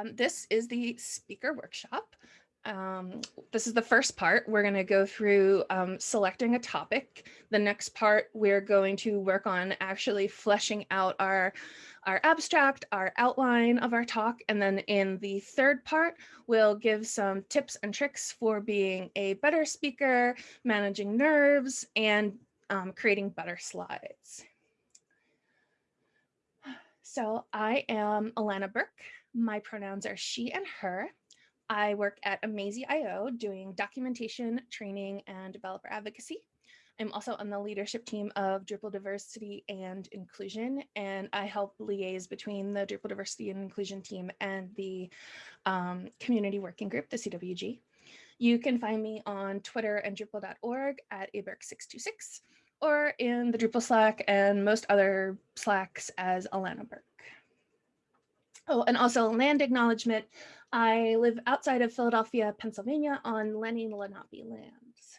Um, this is the speaker workshop. Um, this is the first part. We're going to go through um, selecting a topic. The next part, we're going to work on actually fleshing out our, our abstract, our outline of our talk. And then in the third part, we'll give some tips and tricks for being a better speaker, managing nerves, and um, creating better slides. So I am Alana Burke. My pronouns are she and her. I work at Amazee.io doing documentation, training, and developer advocacy. I'm also on the leadership team of Drupal diversity and inclusion, and I help liaise between the Drupal diversity and inclusion team and the um, community working group, the CWG. You can find me on Twitter and Drupal.org at aburke626 or in the Drupal Slack and most other Slacks as Alana Burke. Oh, and also land acknowledgement. I live outside of Philadelphia, Pennsylvania on Lenni Lenape lands.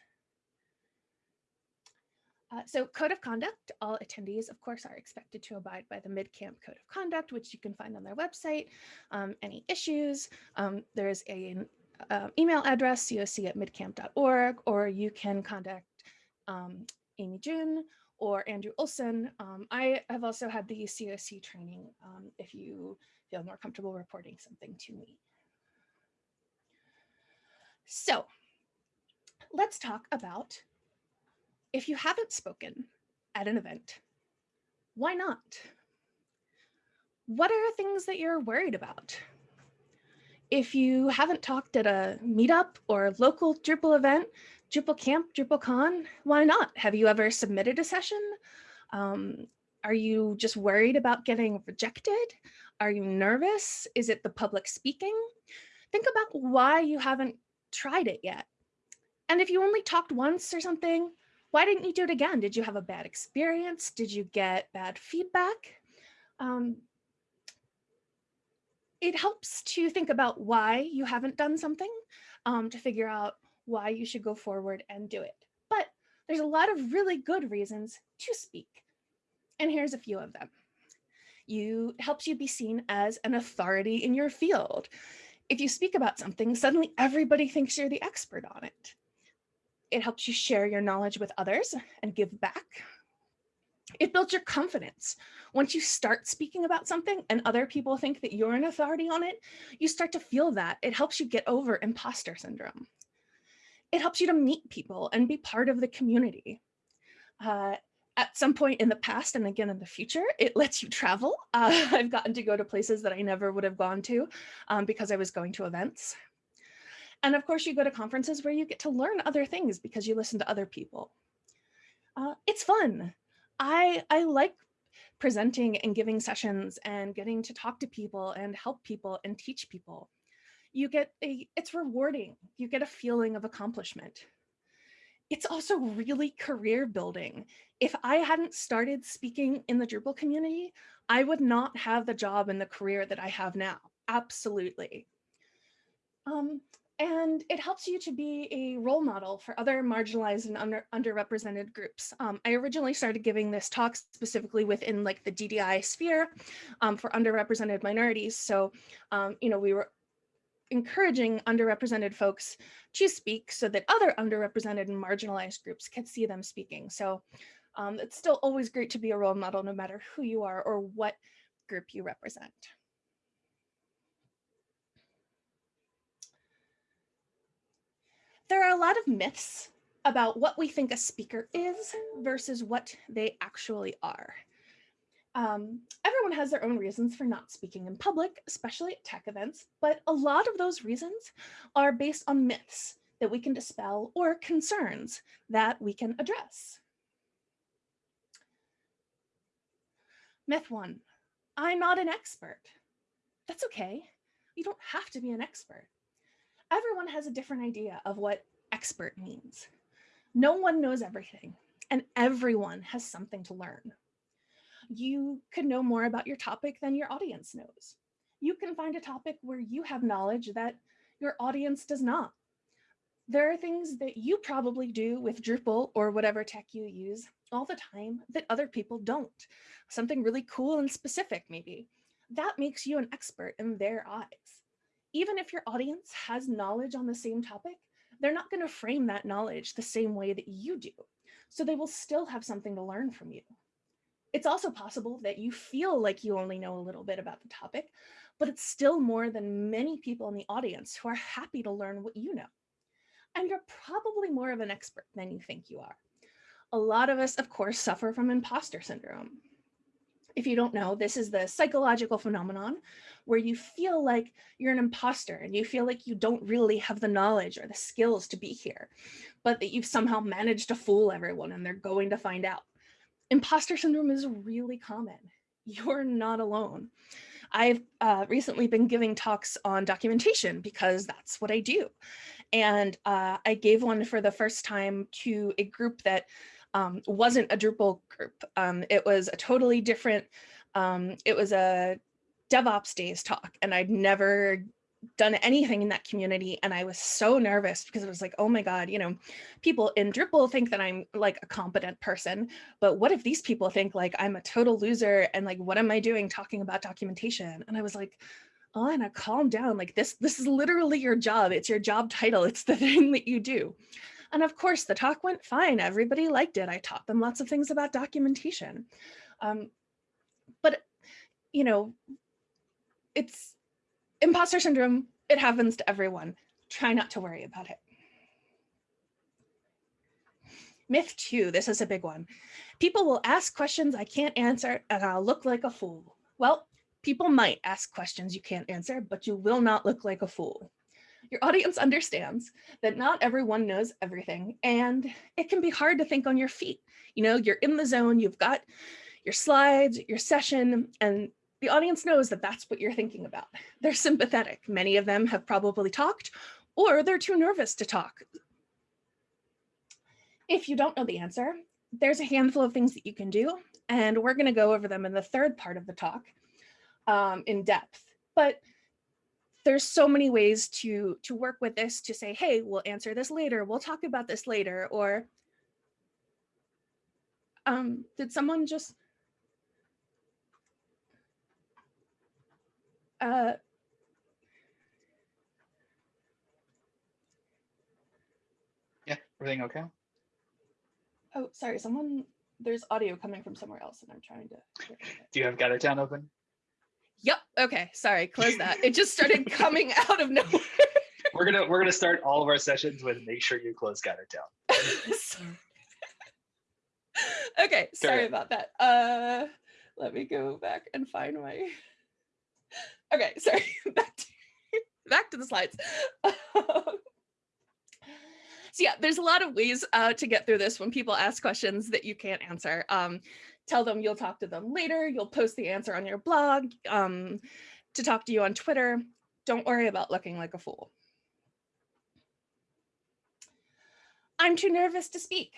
Uh, so code of conduct, all attendees, of course, are expected to abide by the MidCamp Code of Conduct, which you can find on their website. Um, any issues, um, there's an uh, email address, coc at midcamp.org, or you can contact um, Amy June or Andrew Olson. Um, I have also had the COC training um, if you feel more comfortable reporting something to me. So let's talk about if you haven't spoken at an event, why not? What are things that you're worried about? If you haven't talked at a meetup or local Drupal event, Drupal Camp, DrupalCon, why not? Have you ever submitted a session? Um, are you just worried about getting rejected? Are you nervous? Is it the public speaking? Think about why you haven't tried it yet. And if you only talked once or something, why didn't you do it again? Did you have a bad experience? Did you get bad feedback? Um, it helps to think about why you haven't done something um, to figure out why you should go forward and do it. But there's a lot of really good reasons to speak. And here's a few of them. You helps you be seen as an authority in your field. If you speak about something, suddenly everybody thinks you're the expert on it. It helps you share your knowledge with others and give back. It builds your confidence. Once you start speaking about something and other people think that you're an authority on it, you start to feel that. It helps you get over imposter syndrome. It helps you to meet people and be part of the community. Uh, at some point in the past and again in the future, it lets you travel. Uh, I've gotten to go to places that I never would have gone to um, because I was going to events. And of course, you go to conferences where you get to learn other things because you listen to other people. Uh, it's fun. I, I like presenting and giving sessions and getting to talk to people and help people and teach people. You get a, it's rewarding. You get a feeling of accomplishment it's also really career building. If I hadn't started speaking in the Drupal community, I would not have the job and the career that I have now. Absolutely. Um, and it helps you to be a role model for other marginalized and under, underrepresented groups. Um, I originally started giving this talk specifically within like the DDI sphere um, for underrepresented minorities. So, um, you know, we were encouraging underrepresented folks to speak so that other underrepresented and marginalized groups can see them speaking. So um, it's still always great to be a role model no matter who you are or what group you represent. There are a lot of myths about what we think a speaker is versus what they actually are. Um, everyone has their own reasons for not speaking in public, especially at tech events, but a lot of those reasons are based on myths that we can dispel or concerns that we can address. Myth one, I'm not an expert. That's okay. You don't have to be an expert. Everyone has a different idea of what expert means. No one knows everything and everyone has something to learn you can know more about your topic than your audience knows. You can find a topic where you have knowledge that your audience does not. There are things that you probably do with Drupal or whatever tech you use all the time that other people don't. Something really cool and specific maybe. That makes you an expert in their eyes. even if your audience has knowledge on the same topic, they're not going to frame that knowledge the same way that you do. So they will still have something to learn from you. It's also possible that you feel like you only know a little bit about the topic, but it's still more than many people in the audience who are happy to learn what you know. And you're probably more of an expert than you think you are. A lot of us, of course, suffer from imposter syndrome. If you don't know, this is the psychological phenomenon where you feel like you're an imposter and you feel like you don't really have the knowledge or the skills to be here, but that you've somehow managed to fool everyone and they're going to find out imposter syndrome is really common. You're not alone. I've uh, recently been giving talks on documentation because that's what I do. And uh, I gave one for the first time to a group that um, wasn't a Drupal group. Um, it was a totally different, um, it was a DevOps days talk and I'd never done anything in that community and I was so nervous because it was like, oh my God, you know, people in Drupal think that I'm like a competent person, but what if these people think like I'm a total loser and like, what am I doing talking about documentation? And I was like, Anna, calm down. Like this, this is literally your job. It's your job title. It's the thing that you do. And of course the talk went fine. Everybody liked it. I taught them lots of things about documentation. Um, but, you know, it's, imposter syndrome, it happens to everyone. Try not to worry about it. Myth two, this is a big one. People will ask questions I can't answer and I'll look like a fool. Well, people might ask questions you can't answer, but you will not look like a fool. Your audience understands that not everyone knows everything and it can be hard to think on your feet. You know, you're in the zone, you've got your slides, your session, and the audience knows that that's what you're thinking about. They're sympathetic. Many of them have probably talked or they're too nervous to talk. If you don't know the answer, there's a handful of things that you can do, and we're going to go over them in the third part of the talk um, in depth. But there's so many ways to to work with this to say, hey, we'll answer this later. We'll talk about this later. Or um, did someone just uh, yeah, everything okay? Oh, sorry, someone, there's audio coming from somewhere else and I'm trying to. Do you have Gather Town open? Yep. Okay. Sorry. Close that. It just started coming out of nowhere. we're gonna we're gonna start all of our sessions with make sure you close GatherTown. okay. Sorry about that. Uh, let me go back and find my. Okay, sorry, back to, back to the slides. so yeah, there's a lot of ways uh, to get through this when people ask questions that you can't answer. Um, tell them you'll talk to them later, you'll post the answer on your blog, um, to talk to you on Twitter. Don't worry about looking like a fool. I'm too nervous to speak.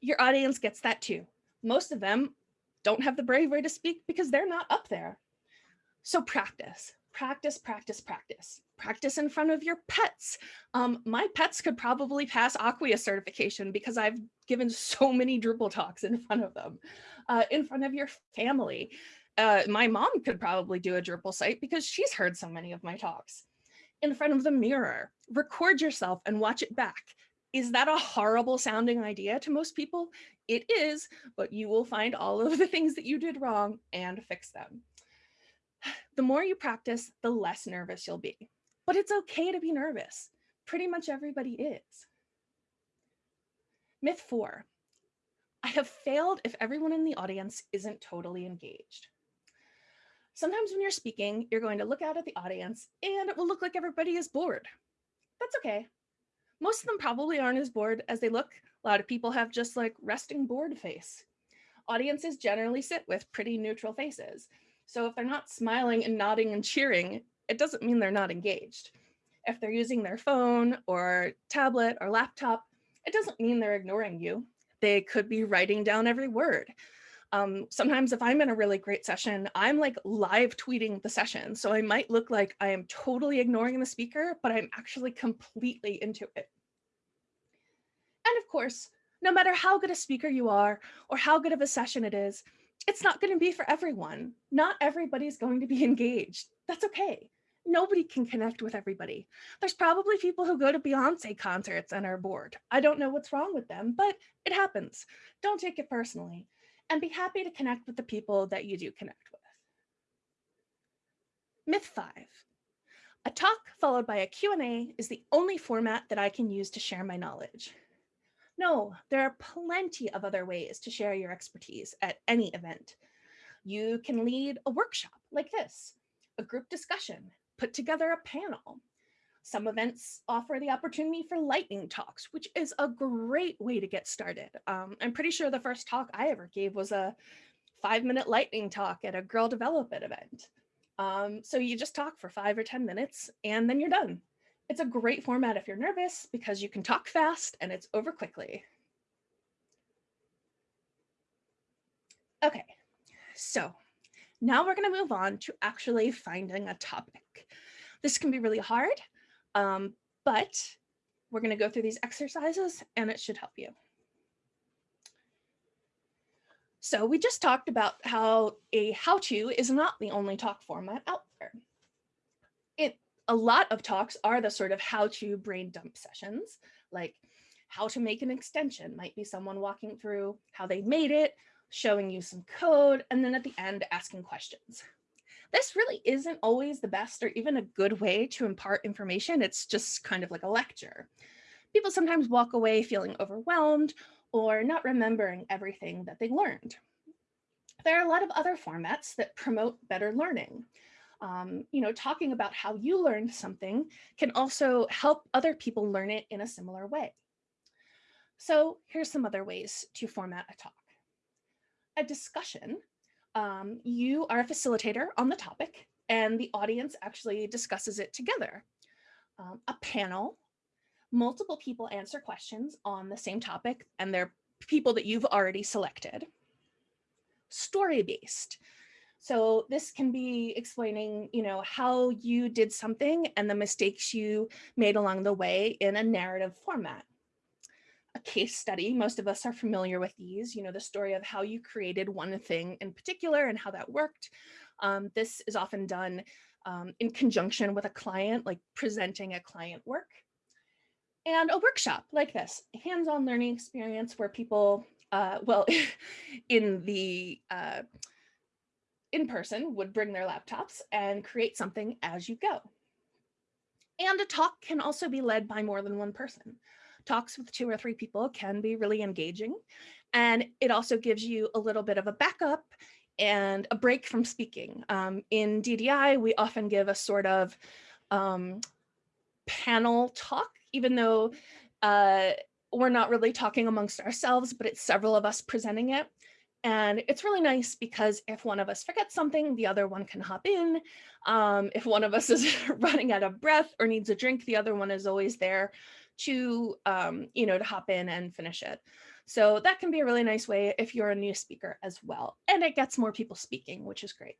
Your audience gets that too. Most of them don't have the bravery to speak because they're not up there. So practice, practice, practice, practice. Practice in front of your pets. Um, my pets could probably pass Acquia certification because I've given so many Drupal talks in front of them. Uh, in front of your family. Uh, my mom could probably do a Drupal site because she's heard so many of my talks. In front of the mirror, record yourself and watch it back. Is that a horrible sounding idea to most people? It is, but you will find all of the things that you did wrong and fix them. The more you practice, the less nervous you'll be. But it's okay to be nervous. Pretty much everybody is. Myth four, I have failed if everyone in the audience isn't totally engaged. Sometimes when you're speaking, you're going to look out at the audience and it will look like everybody is bored. That's okay. Most of them probably aren't as bored as they look. A lot of people have just like resting bored face. Audiences generally sit with pretty neutral faces. So if they're not smiling and nodding and cheering, it doesn't mean they're not engaged. If they're using their phone or tablet or laptop, it doesn't mean they're ignoring you. They could be writing down every word. Um, sometimes if I'm in a really great session, I'm like live tweeting the session. So I might look like I am totally ignoring the speaker, but I'm actually completely into it. And of course, no matter how good a speaker you are or how good of a session it is, it's not going to be for everyone. Not everybody's going to be engaged. That's okay. nobody can connect with everybody. There's probably people who go to Beyonce concerts and are bored. I don't know what's wrong with them, but it happens. Don't take it personally and be happy to connect with the people that you do connect with. Myth five, a talk followed by a Q&A is the only format that I can use to share my knowledge. No, there are plenty of other ways to share your expertise at any event. You can lead a workshop like this, a group discussion, put together a panel. Some events offer the opportunity for lightning talks, which is a great way to get started. Um, I'm pretty sure the first talk I ever gave was a five minute lightning talk at a Girl Develop It event. Um, so you just talk for five or 10 minutes and then you're done. It's a great format if you're nervous because you can talk fast and it's over quickly. Okay, so now we're going to move on to actually finding a topic. This can be really hard, um, but we're going to go through these exercises and it should help you. So we just talked about how a how-to is not the only talk format out a lot of talks are the sort of how-to brain dump sessions, like how to make an extension might be someone walking through how they made it, showing you some code, and then at the end asking questions. This really isn't always the best or even a good way to impart information. It's just kind of like a lecture. People sometimes walk away feeling overwhelmed or not remembering everything that they learned. There are a lot of other formats that promote better learning. Um, you know, talking about how you learned something can also help other people learn it in a similar way. So here's some other ways to format a talk a discussion, um, you are a facilitator on the topic and the audience actually discusses it together. Um, a panel, multiple people answer questions on the same topic and they're people that you've already selected. Story-based. So this can be explaining, you know, how you did something and the mistakes you made along the way in a narrative format a case study. Most of us are familiar with these, you know, the story of how you created one thing in particular and how that worked. Um, this is often done um, in conjunction with a client, like presenting a client work. And a workshop like this, hands-on learning experience where people, uh, well, in the uh, in person would bring their laptops and create something as you go. And a talk can also be led by more than one person talks with two or three people can be really engaging. And it also gives you a little bit of a backup and a break from speaking. Um, in DDI, we often give a sort of um, panel talk, even though uh, we're not really talking amongst ourselves, but it's several of us presenting it. And it's really nice because if one of us forgets something, the other one can hop in. Um, if one of us is running out of breath or needs a drink, the other one is always there to, um, you know, to hop in and finish it. So that can be a really nice way if you're a new speaker as well. And it gets more people speaking, which is great.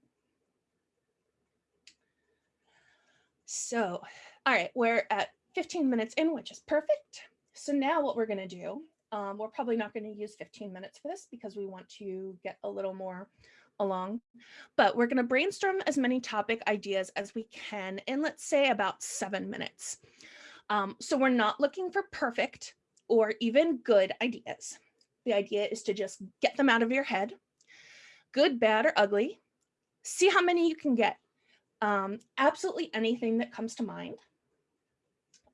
So, all right, we're at 15 minutes in, which is perfect. So now what we're gonna do, um, we're probably not gonna use 15 minutes for this because we want to get a little more along, but we're gonna brainstorm as many topic ideas as we can in let's say about seven minutes. Um, so we're not looking for perfect or even good ideas. The idea is to just get them out of your head, good, bad, or ugly. See how many you can get. Um, absolutely anything that comes to mind.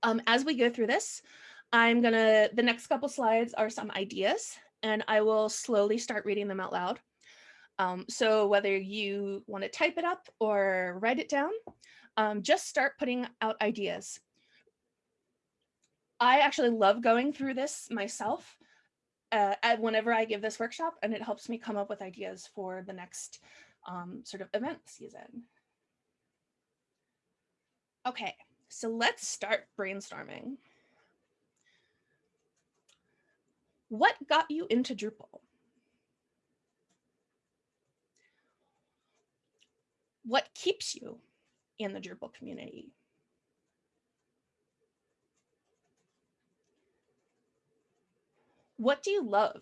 Um, as we go through this, I'm gonna, the next couple slides are some ideas and I will slowly start reading them out loud. Um, so whether you wanna type it up or write it down, um, just start putting out ideas. I actually love going through this myself uh, whenever I give this workshop and it helps me come up with ideas for the next um, sort of event season. Okay, so let's start brainstorming. What got you into Drupal? What keeps you in the Drupal community? What do you love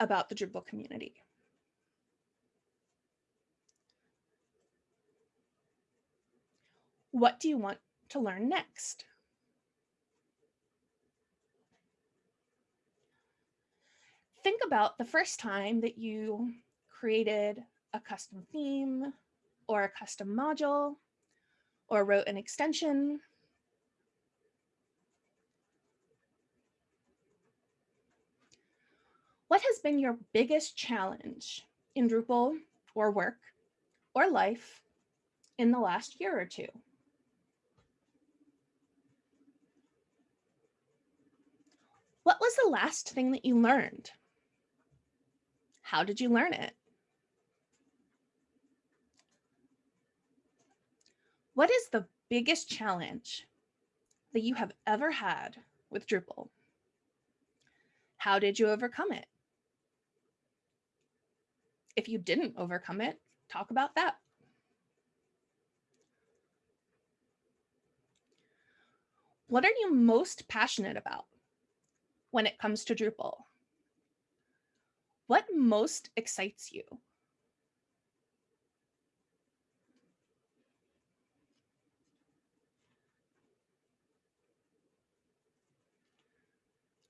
about the Drupal community? What do you want to learn next? Think about the first time that you created a custom theme or a custom module or wrote an extension. What has been your biggest challenge in Drupal or work or life in the last year or two? What was the last thing that you learned? How did you learn it? What is the biggest challenge that you have ever had with Drupal? How did you overcome it? If you didn't overcome it, talk about that. What are you most passionate about when it comes to Drupal? What most excites you?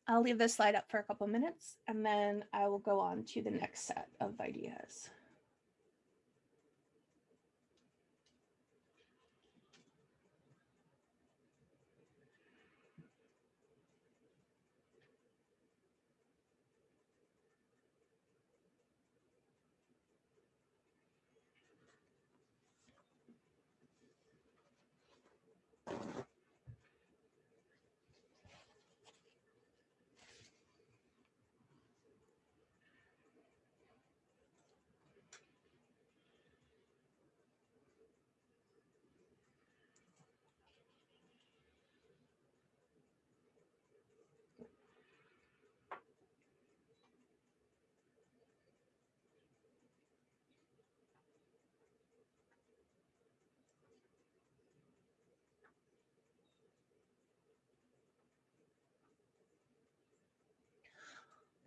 I'll leave this slide up for a couple minutes and then I will go on to the next set of ideas.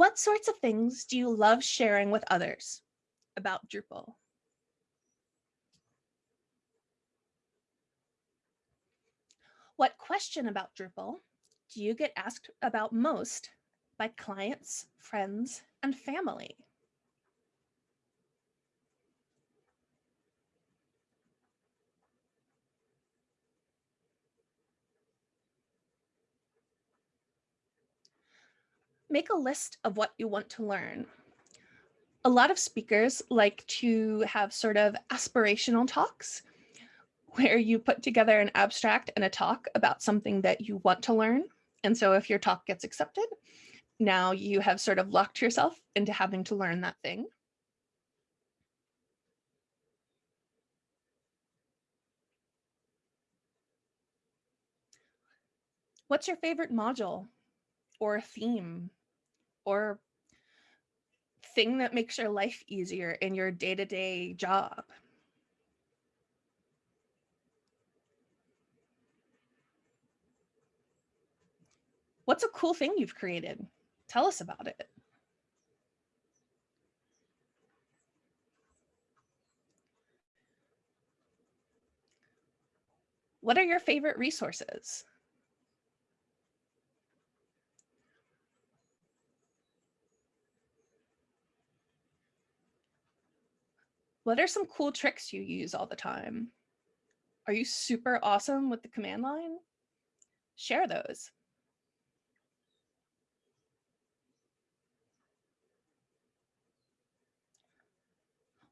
What sorts of things do you love sharing with others about Drupal? What question about Drupal do you get asked about most by clients, friends, and family? Make a list of what you want to learn. A lot of speakers like to have sort of aspirational talks where you put together an abstract and a talk about something that you want to learn. And so if your talk gets accepted, now you have sort of locked yourself into having to learn that thing. What's your favorite module or theme or thing that makes your life easier in your day-to-day -day job. What's a cool thing you've created? Tell us about it. What are your favorite resources? What are some cool tricks you use all the time? Are you super awesome with the command line? Share those.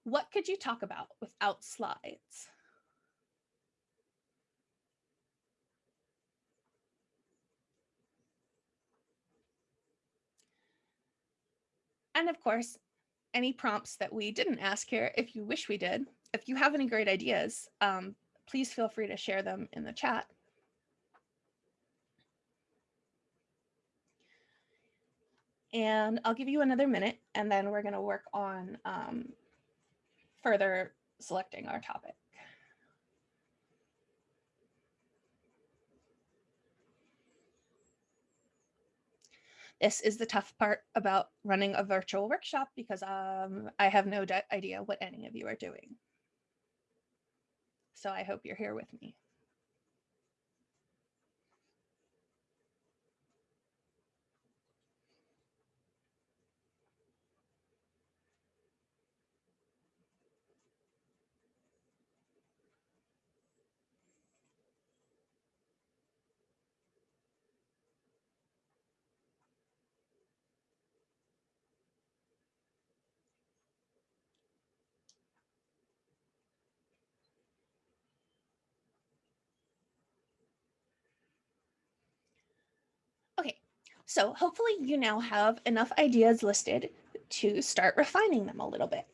What could you talk about without slides? And of course, any prompts that we didn't ask here, if you wish we did, if you have any great ideas, um, please feel free to share them in the chat. And I'll give you another minute and then we're gonna work on um, further selecting our topic. This is the tough part about running a virtual workshop because um, I have no idea what any of you are doing. So I hope you're here with me. So hopefully you now have enough ideas listed to start refining them a little bit.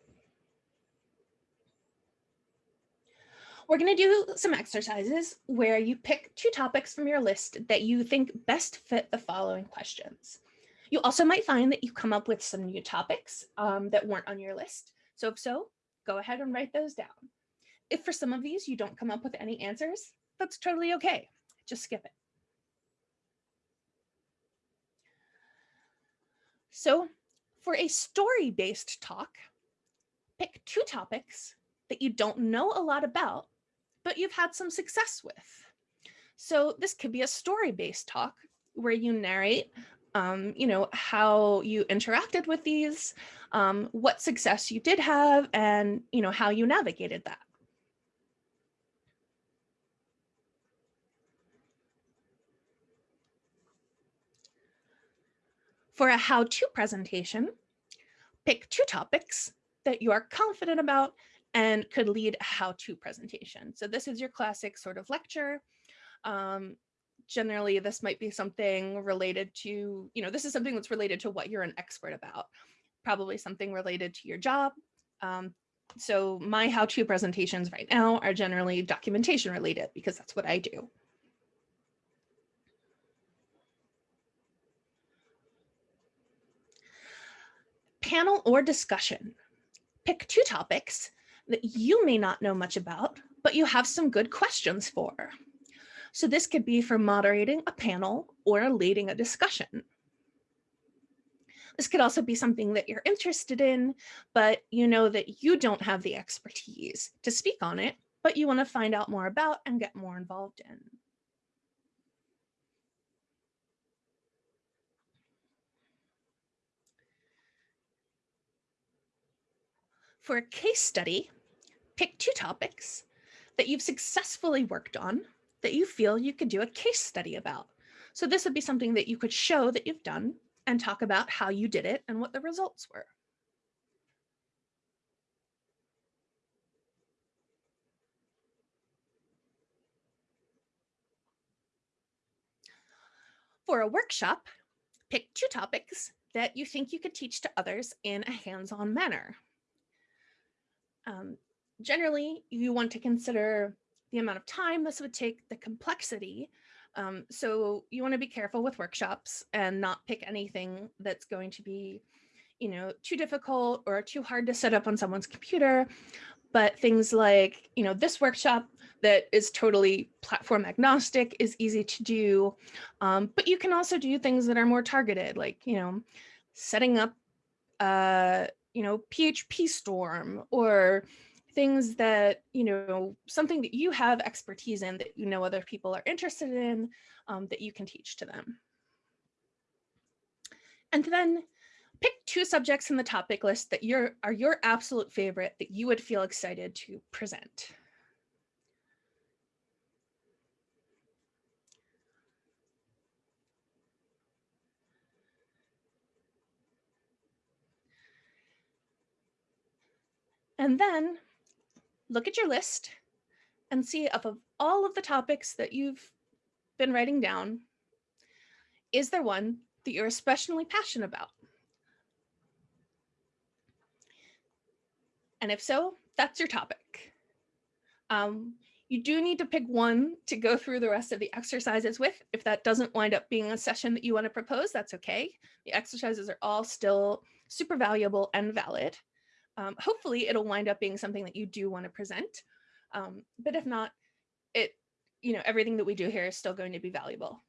We're going to do some exercises where you pick two topics from your list that you think best fit the following questions. You also might find that you come up with some new topics um, that weren't on your list. So if so, go ahead and write those down. If for some of these you don't come up with any answers, that's totally okay. Just skip it. So for a story-based talk, pick two topics that you don't know a lot about, but you've had some success with. So this could be a story-based talk where you narrate um, you know, how you interacted with these, um, what success you did have, and, you know, how you navigated that. For a how-to presentation, pick two topics that you are confident about and could lead a how-to presentation. So this is your classic sort of lecture. Um, generally this might be something related to, you know, this is something that's related to what you're an expert about, probably something related to your job. Um, so my how-to presentations right now are generally documentation related because that's what I do. Panel or discussion. Pick two topics that you may not know much about, but you have some good questions for. So this could be for moderating a panel or leading a discussion. This could also be something that you're interested in, but you know that you don't have the expertise to speak on it, but you want to find out more about and get more involved in. For a case study, pick two topics that you've successfully worked on that you feel you could do a case study about. So this would be something that you could show that you've done and talk about how you did it and what the results were. For a workshop, pick two topics that you think you could teach to others in a hands-on manner. Um, generally, you want to consider the amount of time this would take, the complexity. Um, so you want to be careful with workshops and not pick anything that's going to be, you know, too difficult or too hard to set up on someone's computer. But things like, you know, this workshop that is totally platform agnostic is easy to do. Um, but you can also do things that are more targeted, like, you know, setting up, uh, you know, PHP Storm or things that, you know, something that you have expertise in that you know other people are interested in um, that you can teach to them. And then pick two subjects in the topic list that your are your absolute favorite that you would feel excited to present. And then look at your list and see if of all of the topics that you've been writing down, is there one that you're especially passionate about? And if so, that's your topic. Um, you do need to pick one to go through the rest of the exercises with. If that doesn't wind up being a session that you want to propose, that's okay. The exercises are all still super valuable and valid um, hopefully it'll wind up being something that you do want to present. Um, but if not, it, you know, everything that we do here is still going to be valuable.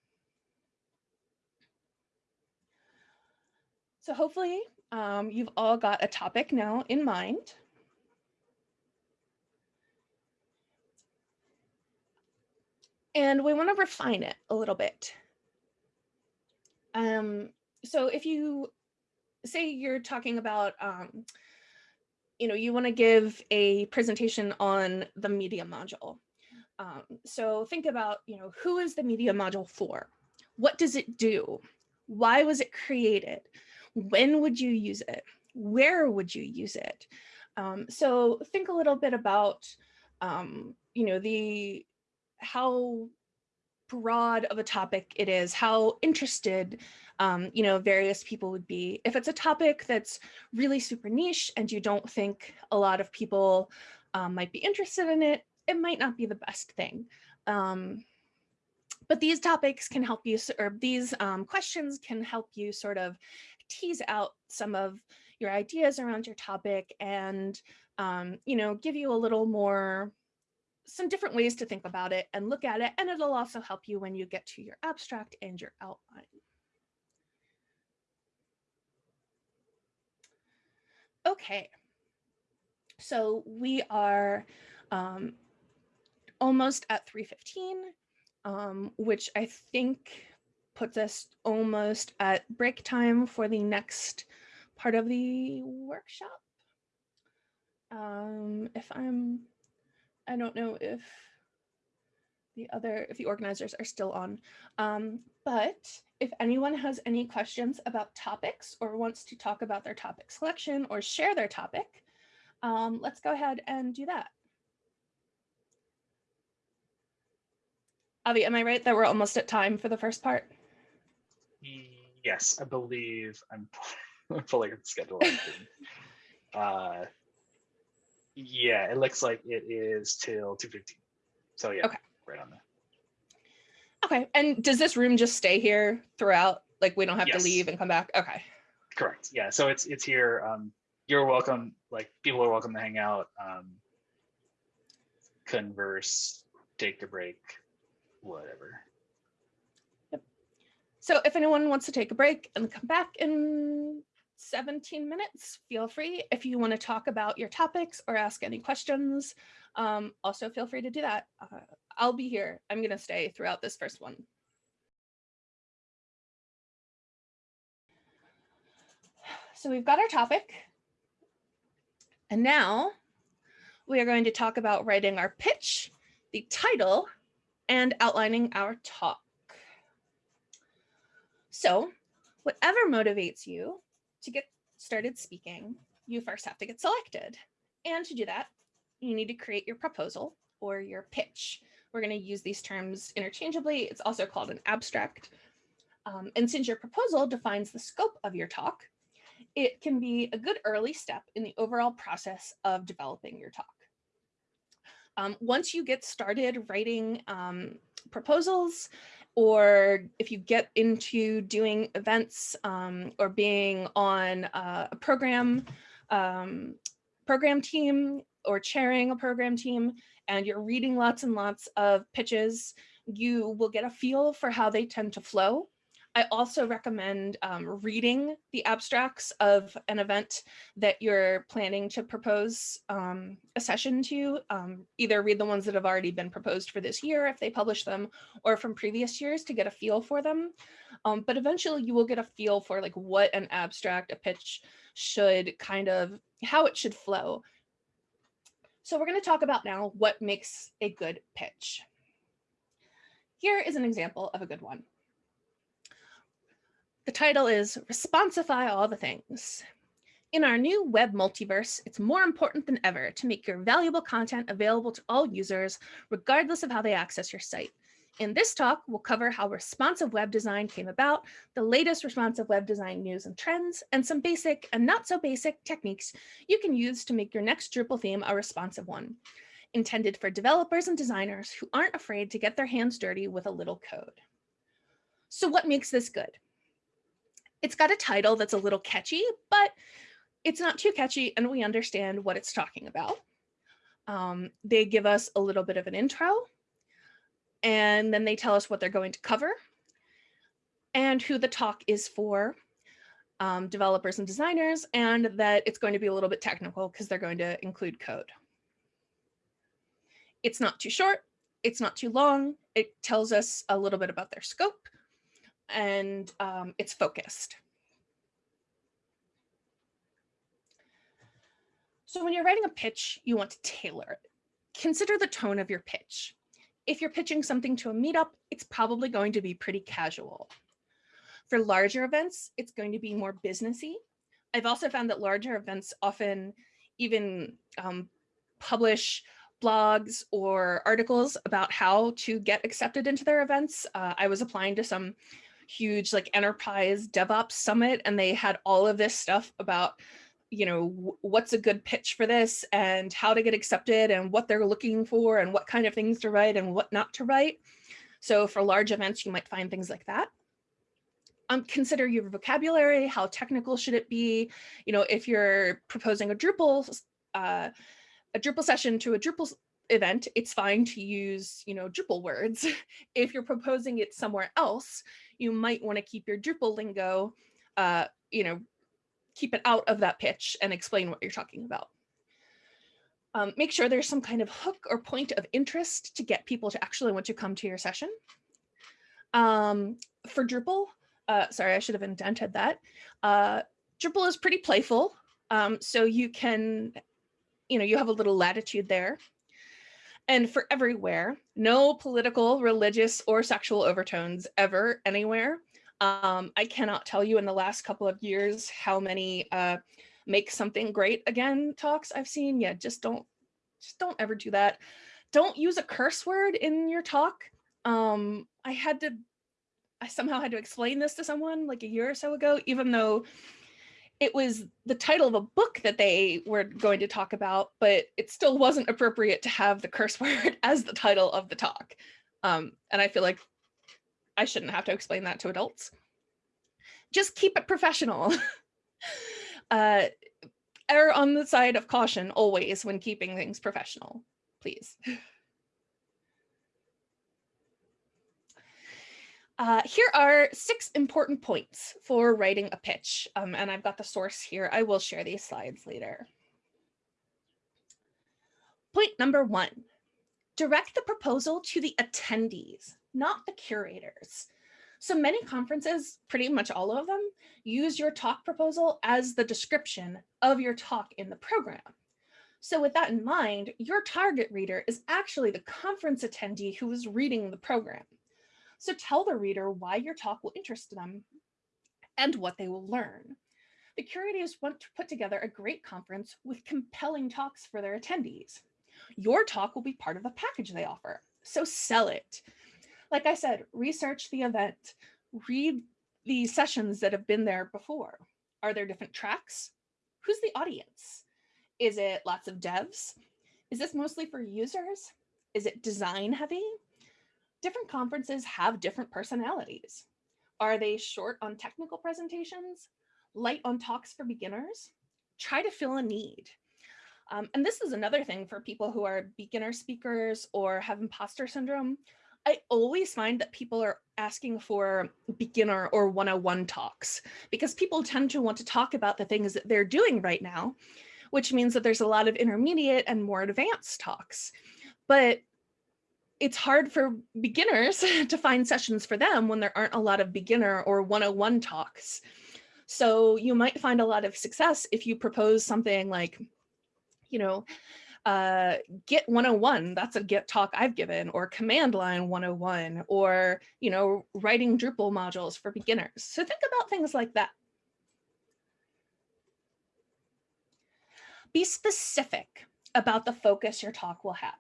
So hopefully um, you've all got a topic now in mind. And we want to refine it a little bit. Um, so if you say you're talking about um, you know, you want to give a presentation on the media module. Um, so think about, you know, who is the media module for? What does it do? Why was it created? When would you use it? Where would you use it? Um, so think a little bit about, um, you know, the how broad of a topic it is, how interested um, you know, various people would be. If it's a topic that's really super niche and you don't think a lot of people um, might be interested in it, it might not be the best thing. Um, but these topics can help you, or these um, questions can help you sort of tease out some of your ideas around your topic and, um, you know, give you a little more, some different ways to think about it and look at it. And it'll also help you when you get to your abstract and your outline. Okay, so we are um, almost at 315, um, which I think puts us almost at break time for the next part of the workshop. Um, if I'm, I don't know if the other, if the organizers are still on, um, but if anyone has any questions about topics or wants to talk about their topic selection or share their topic, um, let's go ahead and do that. Avi, am I right that we're almost at time for the first part? Yes, I believe I'm pulling the schedule. uh, yeah, it looks like it is till 2.15. So yeah, okay. right on there. Okay, and does this room just stay here throughout? Like we don't have yes. to leave and come back? Okay. Correct, yeah, so it's it's here. Um, you're welcome, like people are welcome to hang out, um, converse, take a break, whatever. Yep. So if anyone wants to take a break and come back in 17 minutes, feel free. If you want to talk about your topics or ask any questions, um, also feel free to do that. Uh, I'll be here. I'm going to stay throughout this first one. So we've got our topic. And now we are going to talk about writing our pitch, the title, and outlining our talk. So whatever motivates you to get started speaking, you first have to get selected. And to do that, you need to create your proposal or your pitch. We're going to use these terms interchangeably. It's also called an abstract. Um, and since your proposal defines the scope of your talk, it can be a good early step in the overall process of developing your talk. Um, once you get started writing um, proposals, or if you get into doing events um, or being on uh, a program, um, program team or chairing a program team, and you're reading lots and lots of pitches, you will get a feel for how they tend to flow. I also recommend um, reading the abstracts of an event that you're planning to propose um, a session to. Um, either read the ones that have already been proposed for this year if they publish them or from previous years to get a feel for them. Um, but eventually you will get a feel for like what an abstract, a pitch should kind of, how it should flow. So we're going to talk about now what makes a good pitch. Here is an example of a good one. The title is Responsify All the Things. In our new web multiverse, it's more important than ever to make your valuable content available to all users, regardless of how they access your site. In this talk, we'll cover how responsive web design came about, the latest responsive web design news and trends, and some basic and not so basic techniques you can use to make your next Drupal theme a responsive one, intended for developers and designers who aren't afraid to get their hands dirty with a little code. So what makes this good? It's got a title that's a little catchy, but it's not too catchy and we understand what it's talking about. Um, they give us a little bit of an intro and then they tell us what they're going to cover and who the talk is for um, developers and designers and that it's going to be a little bit technical because they're going to include code. It's not too short. It's not too long. It tells us a little bit about their scope and um, it's focused. So when you're writing a pitch, you want to tailor it. Consider the tone of your pitch. If you're pitching something to a meetup, it's probably going to be pretty casual. For larger events, it's going to be more businessy. I've also found that larger events often even um, publish blogs or articles about how to get accepted into their events. Uh, I was applying to some huge like enterprise DevOps summit and they had all of this stuff about you know, what's a good pitch for this and how to get accepted and what they're looking for and what kind of things to write and what not to write. So for large events, you might find things like that. Um, consider your vocabulary, how technical should it be? You know, if you're proposing a Drupal, uh, a Drupal session to a Drupal event, it's fine to use, you know, Drupal words. if you're proposing it somewhere else, you might want to keep your Drupal lingo, uh, you know, keep it out of that pitch and explain what you're talking about. Um, make sure there's some kind of hook or point of interest to get people to actually want to come to your session. Um, for Drupal, uh, sorry, I should have indented that. Uh, Drupal is pretty playful. Um, so you can, you know, you have a little latitude there. And for everywhere, no political, religious, or sexual overtones ever, anywhere. Um, I cannot tell you in the last couple of years how many uh, make something great again talks I've seen. Yeah, just don't, just don't ever do that. Don't use a curse word in your talk. Um, I had to, I somehow had to explain this to someone like a year or so ago, even though it was the title of a book that they were going to talk about, but it still wasn't appropriate to have the curse word as the title of the talk. Um, and I feel like I shouldn't have to explain that to adults. Just keep it professional. uh, err on the side of caution always when keeping things professional, please. Uh, here are six important points for writing a pitch, um, and I've got the source here. I will share these slides later. Point number one, direct the proposal to the attendees not the curators. So many conferences, pretty much all of them, use your talk proposal as the description of your talk in the program. So with that in mind, your target reader is actually the conference attendee who is reading the program. So tell the reader why your talk will interest them and what they will learn. The curators want to put together a great conference with compelling talks for their attendees. Your talk will be part of the package they offer, so sell it like I said, research the event, read the sessions that have been there before. Are there different tracks? Who's the audience? Is it lots of devs? Is this mostly for users? Is it design heavy? Different conferences have different personalities. Are they short on technical presentations? Light on talks for beginners? Try to fill a need. Um, and this is another thing for people who are beginner speakers or have imposter syndrome. I always find that people are asking for beginner or 101 talks because people tend to want to talk about the things that they're doing right now, which means that there's a lot of intermediate and more advanced talks. But it's hard for beginners to find sessions for them when there aren't a lot of beginner or 101 talks. So you might find a lot of success if you propose something like, you know, uh, Git 101, that's a Git talk I've given, or command line 101, or, you know, writing Drupal modules for beginners. So think about things like that. Be specific about the focus your talk will have.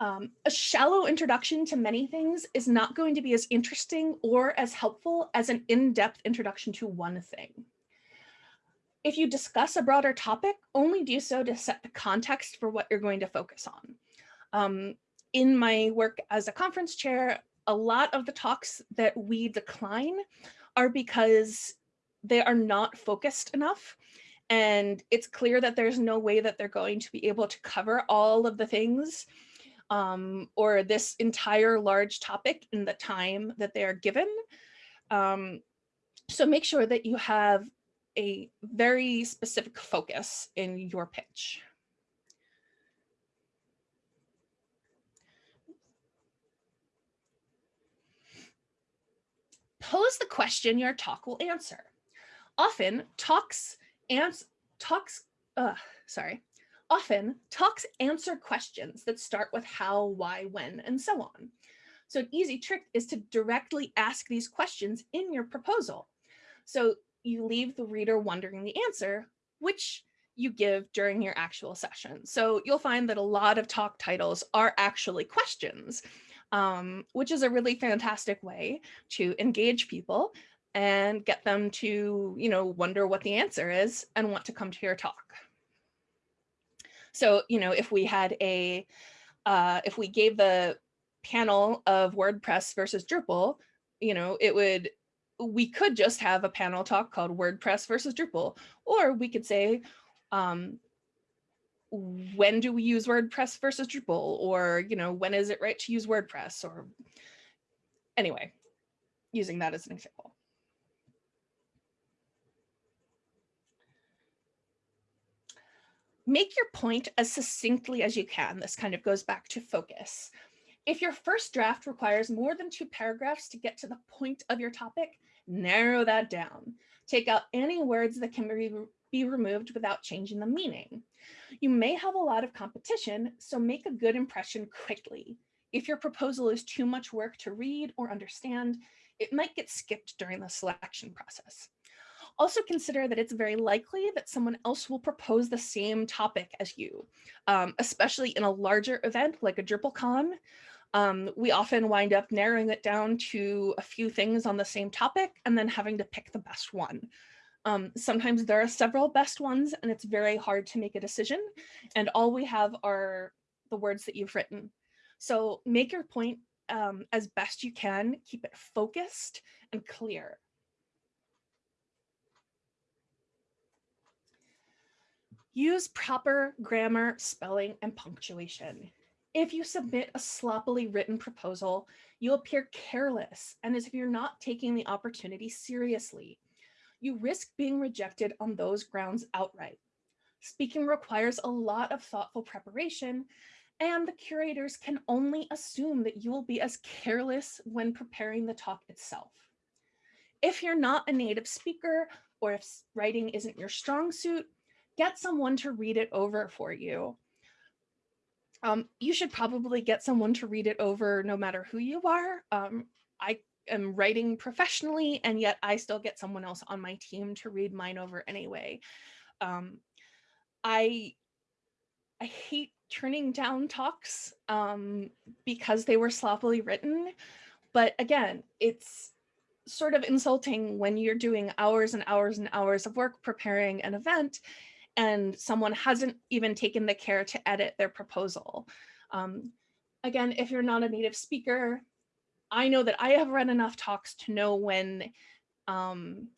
Um, a shallow introduction to many things is not going to be as interesting or as helpful as an in-depth introduction to one thing. If you discuss a broader topic, only do so to set the context for what you're going to focus on. Um, in my work as a conference chair, a lot of the talks that we decline are because they are not focused enough. And it's clear that there's no way that they're going to be able to cover all of the things um, or this entire large topic in the time that they are given. Um, so make sure that you have a very specific focus in your pitch. Pose the question your talk will answer. Often talks ans talks uh sorry. Often talks answer questions that start with how, why, when, and so on. So an easy trick is to directly ask these questions in your proposal. So you leave the reader wondering the answer, which you give during your actual session. So you'll find that a lot of talk titles are actually questions, um, which is a really fantastic way to engage people and get them to, you know, wonder what the answer is and want to come to your talk. So, you know, if we had a, uh, if we gave the panel of WordPress versus Drupal, you know, it would, we could just have a panel talk called WordPress versus Drupal, or we could say, um, when do we use WordPress versus Drupal? Or, you know, when is it right to use WordPress? Or anyway, using that as an example. Make your point as succinctly as you can. This kind of goes back to focus. If your first draft requires more than two paragraphs to get to the point of your topic, narrow that down. Take out any words that can be be removed without changing the meaning. You may have a lot of competition, so make a good impression quickly. If your proposal is too much work to read or understand, it might get skipped during the selection process. Also consider that it's very likely that someone else will propose the same topic as you, um, especially in a larger event like a DrupalCon. Um, we often wind up narrowing it down to a few things on the same topic and then having to pick the best one. Um, sometimes there are several best ones and it's very hard to make a decision and all we have are the words that you've written. So make your point um, as best you can, keep it focused and clear. Use proper grammar, spelling, and punctuation. If you submit a sloppily written proposal, you appear careless and as if you're not taking the opportunity seriously you risk being rejected on those grounds outright. Speaking requires a lot of thoughtful preparation, and the curators can only assume that you will be as careless when preparing the talk itself. If you're not a native speaker, or if writing isn't your strong suit, get someone to read it over for you. Um, you should probably get someone to read it over no matter who you are. Um, I am writing professionally and yet I still get someone else on my team to read mine over anyway. Um, I I hate turning down talks um, because they were sloppily written. But again, it's sort of insulting when you're doing hours and hours and hours of work preparing an event and someone hasn't even taken the care to edit their proposal. Um, again, if you're not a native speaker, I know that I have read enough talks to know when um,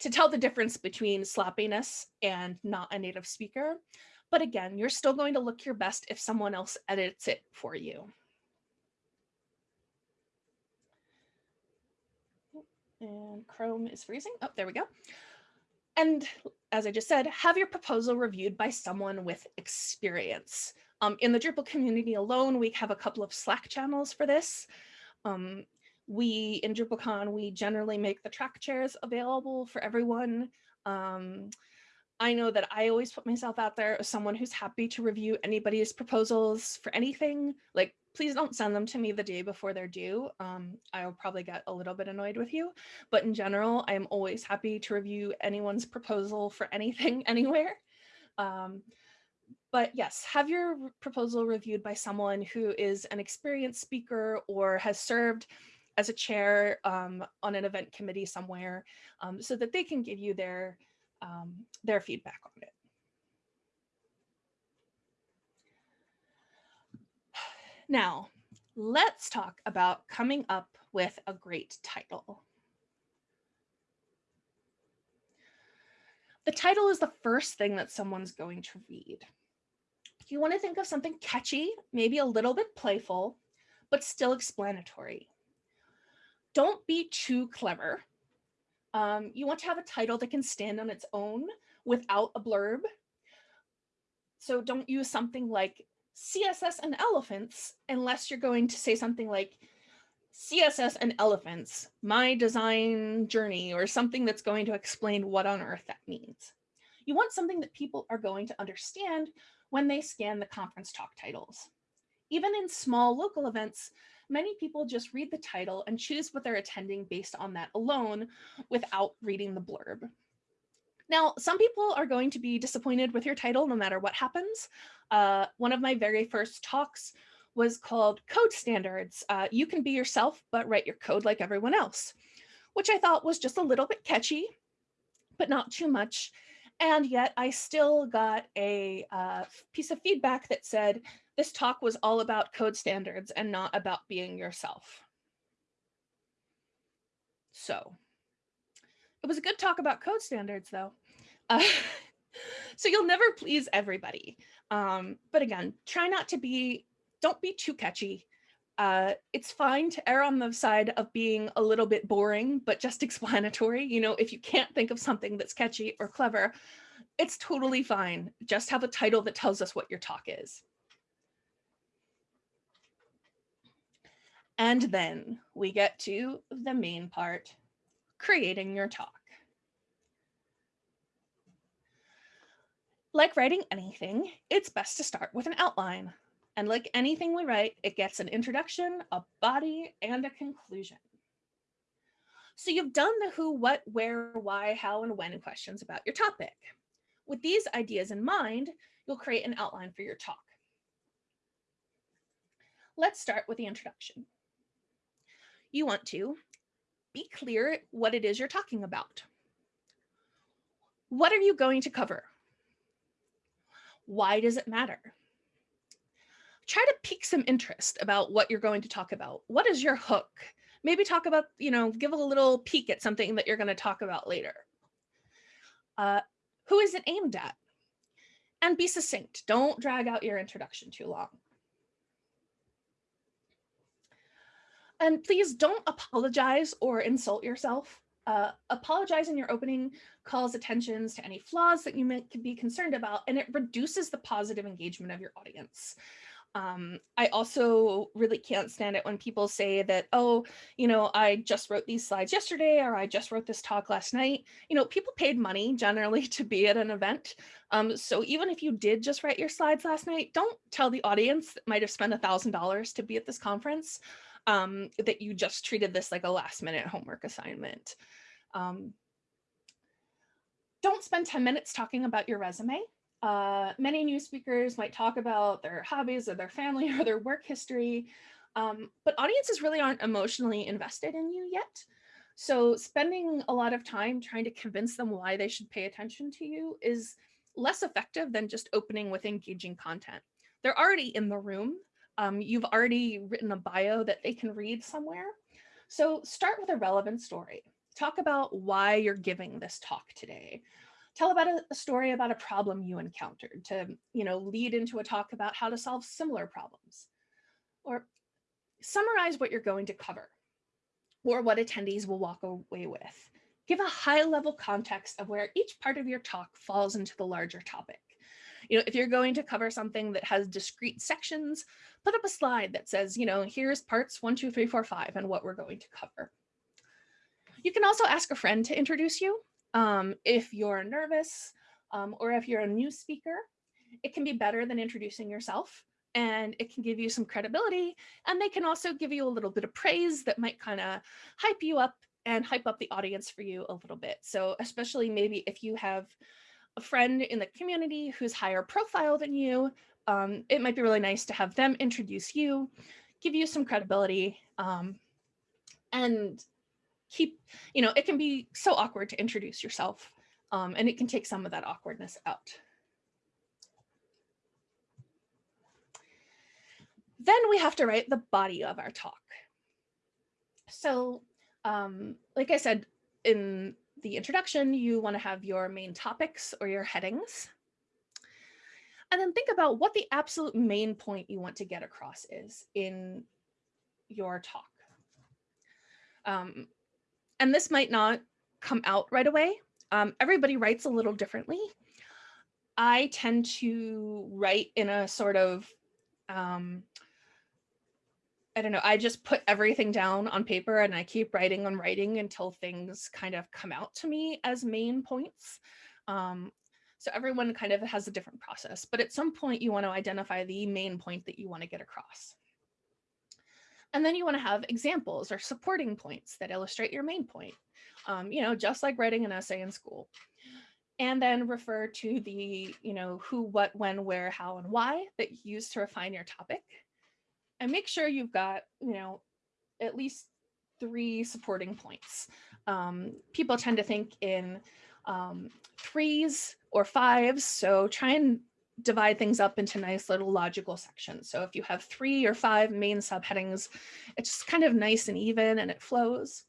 to tell the difference between sloppiness and not a native speaker. But again, you're still going to look your best if someone else edits it for you. And Chrome is freezing. Oh, there we go. And as I just said, have your proposal reviewed by someone with experience. Um, in the Drupal community alone, we have a couple of Slack channels for this. Um, we, in DrupalCon, we generally make the track chairs available for everyone. Um, I know that I always put myself out there as someone who's happy to review anybody's proposals for anything. Like, please don't send them to me the day before they're due. Um, I'll probably get a little bit annoyed with you. But in general, I'm always happy to review anyone's proposal for anything anywhere. Um, but yes, have your proposal reviewed by someone who is an experienced speaker or has served as a chair um, on an event committee somewhere um, so that they can give you their, um, their feedback on it. Now, let's talk about coming up with a great title. The title is the first thing that someone's going to read you want to think of something catchy, maybe a little bit playful, but still explanatory. Don't be too clever. Um, you want to have a title that can stand on its own without a blurb. So don't use something like CSS and elephants unless you're going to say something like CSS and elephants, my design journey, or something that's going to explain what on earth that means. You want something that people are going to understand when they scan the conference talk titles. Even in small local events, many people just read the title and choose what they're attending based on that alone without reading the blurb. Now, some people are going to be disappointed with your title no matter what happens. Uh, one of my very first talks was called Code Standards. Uh, you can be yourself, but write your code like everyone else, which I thought was just a little bit catchy, but not too much. And yet I still got a uh, piece of feedback that said, this talk was all about code standards and not about being yourself. So it was a good talk about code standards though. Uh, so you'll never please everybody. Um, but again, try not to be, don't be too catchy. Uh, it's fine to err on the side of being a little bit boring, but just explanatory. You know, if you can't think of something that's catchy or clever, it's totally fine. Just have a title that tells us what your talk is. And then we get to the main part, creating your talk. Like writing anything, it's best to start with an outline. And like anything we write, it gets an introduction, a body, and a conclusion. So you've done the who, what, where, why, how, and when questions about your topic. With these ideas in mind, you'll create an outline for your talk. Let's start with the introduction you want to be clear what it is you're talking about. What are you going to cover? Why does it matter? Try to pique some interest about what you're going to talk about. What is your hook? Maybe talk about, you know, give a little peek at something that you're going to talk about later. Uh, who is it aimed at? And be succinct. Don't drag out your introduction too long. And please don't apologize or insult yourself. Uh, apologize in your opening calls attentions to any flaws that you may be concerned about, and it reduces the positive engagement of your audience. Um, I also really can't stand it when people say that, oh, you know, I just wrote these slides yesterday, or I just wrote this talk last night. You know, people paid money generally to be at an event. Um, so even if you did just write your slides last night, don't tell the audience that might have spent a $1,000 to be at this conference um, that you just treated this like a last minute homework assignment. Um, don't spend 10 minutes talking about your resume. Uh, many new speakers might talk about their hobbies or their family or their work history, um, but audiences really aren't emotionally invested in you yet. So spending a lot of time trying to convince them why they should pay attention to you is less effective than just opening with engaging content. They're already in the room um, you've already written a bio that they can read somewhere. So start with a relevant story. Talk about why you're giving this talk today. Tell about a, a story about a problem you encountered to, you know, lead into a talk about how to solve similar problems. Or summarize what you're going to cover or what attendees will walk away with. Give a high level context of where each part of your talk falls into the larger topic. You know, if you're going to cover something that has discrete sections, put up a slide that says, you know, here's parts one, two, three, four, five, and what we're going to cover. You can also ask a friend to introduce you um, if you're nervous um, or if you're a new speaker. It can be better than introducing yourself and it can give you some credibility and they can also give you a little bit of praise that might kind of hype you up and hype up the audience for you a little bit. So especially maybe if you have a friend in the community who's higher profile than you, um, it might be really nice to have them introduce you, give you some credibility, um, and keep, you know, it can be so awkward to introduce yourself, um, and it can take some of that awkwardness out. Then we have to write the body of our talk. So, um, like I said in the introduction, you want to have your main topics or your headings. And then think about what the absolute main point you want to get across is in your talk. Um, and this might not come out right away. Um, everybody writes a little differently. I tend to write in a sort of um, I don't know, I just put everything down on paper and I keep writing and writing until things kind of come out to me as main points. Um, so everyone kind of has a different process, but at some point you want to identify the main point that you want to get across. And then you want to have examples or supporting points that illustrate your main point. Um, you know, just like writing an essay in school. and then refer to the, you know, who, what, when, where, how, and why that you use to refine your topic. And make sure you've got, you know, at least three supporting points. Um, people tend to think in um, threes or fives, so try and divide things up into nice little logical sections. So if you have three or five main subheadings, it's just kind of nice and even and it flows.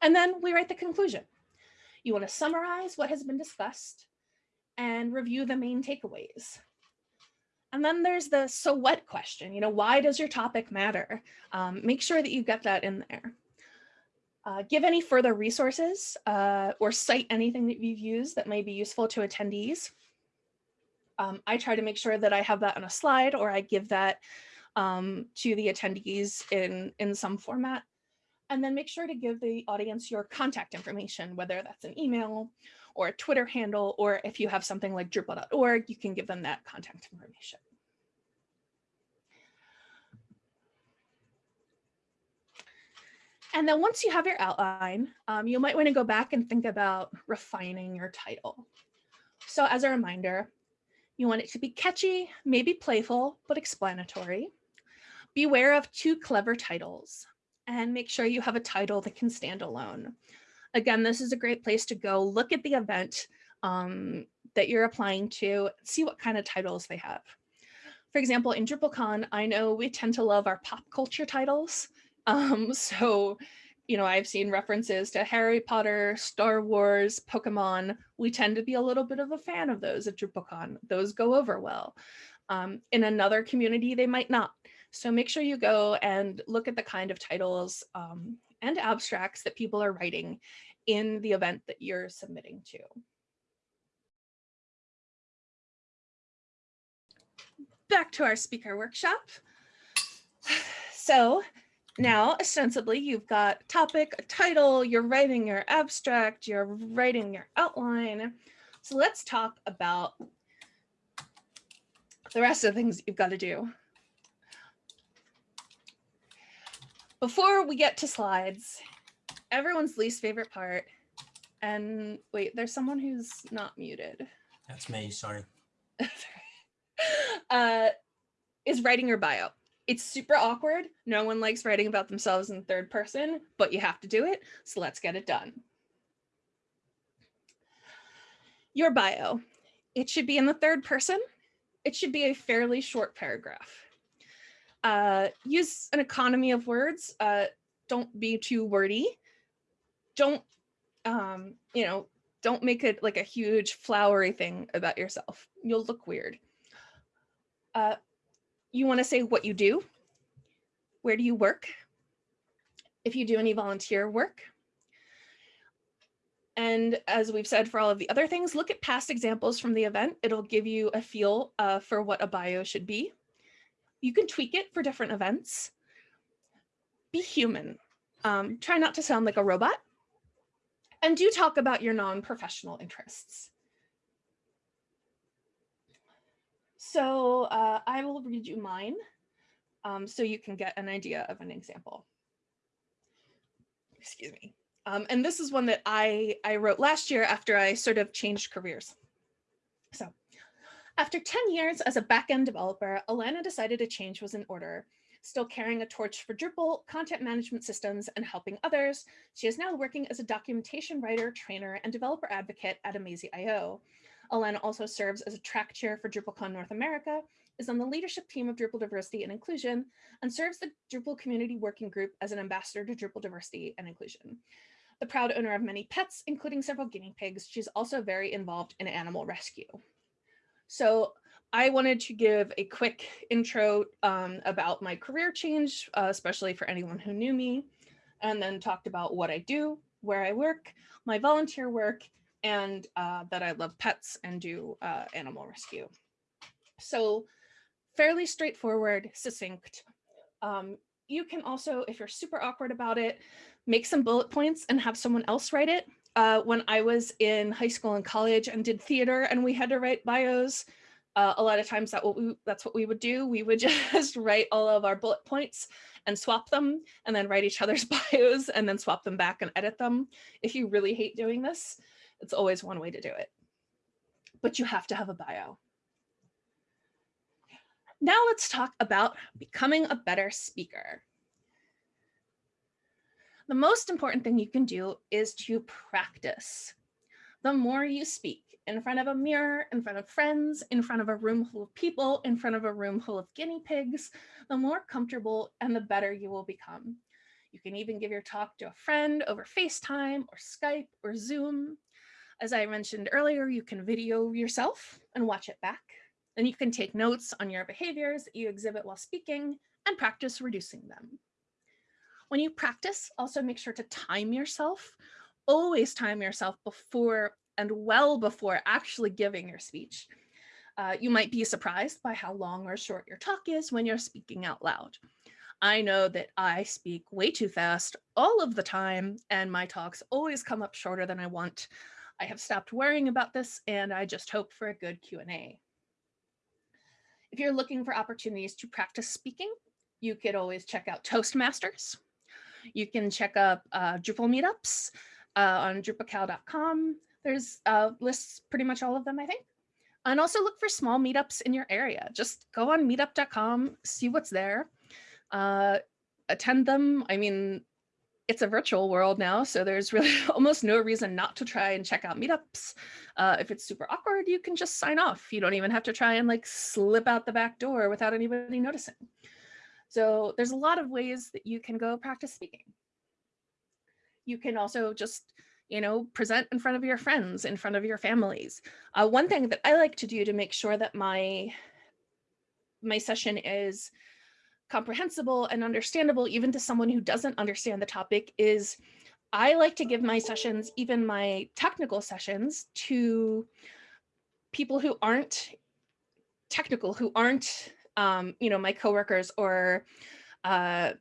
And then we write the conclusion. You want to summarize what has been discussed and review the main takeaways. And then there's the so what question, you know, why does your topic matter? Um, make sure that you get that in there. Uh, give any further resources uh, or cite anything that you've used that may be useful to attendees. Um, I try to make sure that I have that on a slide or I give that um, to the attendees in, in some format. And then make sure to give the audience your contact information, whether that's an email or a Twitter handle, or if you have something like Drupal.org, you can give them that contact information. And then once you have your outline, um, you might want to go back and think about refining your title. So as a reminder, you want it to be catchy, maybe playful, but explanatory. Beware of too clever titles and make sure you have a title that can stand alone. Again, this is a great place to go look at the event um, that you're applying to, see what kind of titles they have. For example, in DrupalCon, I know we tend to love our pop culture titles. Um, so, you know, I've seen references to Harry Potter, Star Wars, Pokemon. We tend to be a little bit of a fan of those at DrupalCon. Those go over well. Um, in another community, they might not. So make sure you go and look at the kind of titles um, and abstracts that people are writing in the event that you're submitting to. Back to our speaker workshop. So now, ostensibly, you've got topic, a title, you're writing your abstract, you're writing your outline. So let's talk about the rest of the things you've got to do. Before we get to slides, everyone's least favorite part. And wait, there's someone who's not muted. That's me, sorry. uh, is writing your bio. It's super awkward. No one likes writing about themselves in third person, but you have to do it. So let's get it done. Your bio. It should be in the third person. It should be a fairly short paragraph. Uh, use an economy of words. Uh, don't be too wordy. Don't, um, you know, don't make it like a huge flowery thing about yourself. You'll look weird. Uh, you want to say what you do. Where do you work? If you do any volunteer work. And as we've said for all of the other things, look at past examples from the event. It'll give you a feel uh, for what a bio should be. You can tweak it for different events. Be human. Um, try not to sound like a robot. And do talk about your non-professional interests. So uh, I will read you mine um, so you can get an idea of an example. Excuse me. Um, and this is one that I, I wrote last year after I sort of changed careers. So after 10 years as a backend developer, Alana decided a change was in order. Still carrying a torch for Drupal, content management systems, and helping others, she is now working as a documentation writer, trainer, and developer advocate at Amazee.io. Alana also serves as a track chair for DrupalCon North America, is on the leadership team of Drupal Diversity and Inclusion, and serves the Drupal Community Working Group as an ambassador to Drupal Diversity and Inclusion. The proud owner of many pets, including several guinea pigs, she's also very involved in animal rescue. So I wanted to give a quick intro um, about my career change, uh, especially for anyone who knew me, and then talked about what I do, where I work, my volunteer work, and uh, that I love pets and do uh, animal rescue. So fairly straightforward, succinct. Um, you can also, if you're super awkward about it, make some bullet points and have someone else write it. Uh, when I was in high school and college and did theater and we had to write bios, Uh, a lot of times that what we, that's what we would do. We would just write all of our bullet points and swap them and then write each other's bios and then swap them back and edit them. If you really hate doing this, it's always one way to do it. But you have to have a bio. Now let's talk about becoming a better speaker. The most important thing you can do is to practice. The more you speak in front of a mirror, in front of friends, in front of a room full of people, in front of a room full of guinea pigs, the more comfortable and the better you will become. You can even give your talk to a friend over FaceTime or Skype or Zoom. As I mentioned earlier, you can video yourself and watch it back. And you can take notes on your behaviors that you exhibit while speaking and practice reducing them. When you practice, also make sure to time yourself. Always time yourself before and well before actually giving your speech. Uh, you might be surprised by how long or short your talk is when you're speaking out loud. I know that I speak way too fast all of the time and my talks always come up shorter than I want. I have stopped worrying about this and I just hope for a good Q&A. If you're looking for opportunities to practice speaking, you could always check out Toastmasters. You can check up uh, Drupal meetups uh, on drupical.com. There's uh, lists pretty much all of them, I think. And also look for small meetups in your area. Just go on meetup.com, see what's there, uh, attend them. I mean, it's a virtual world now, so there's really almost no reason not to try and check out meetups. Uh, if it's super awkward, you can just sign off. You don't even have to try and like slip out the back door without anybody noticing. So there's a lot of ways that you can go practice speaking. You can also just, you know, present in front of your friends, in front of your families. Uh, one thing that I like to do to make sure that my, my session is comprehensible and understandable even to someone who doesn't understand the topic is I like to give my sessions, even my technical sessions, to people who aren't technical, who aren't, um, you know, my coworkers or, uh,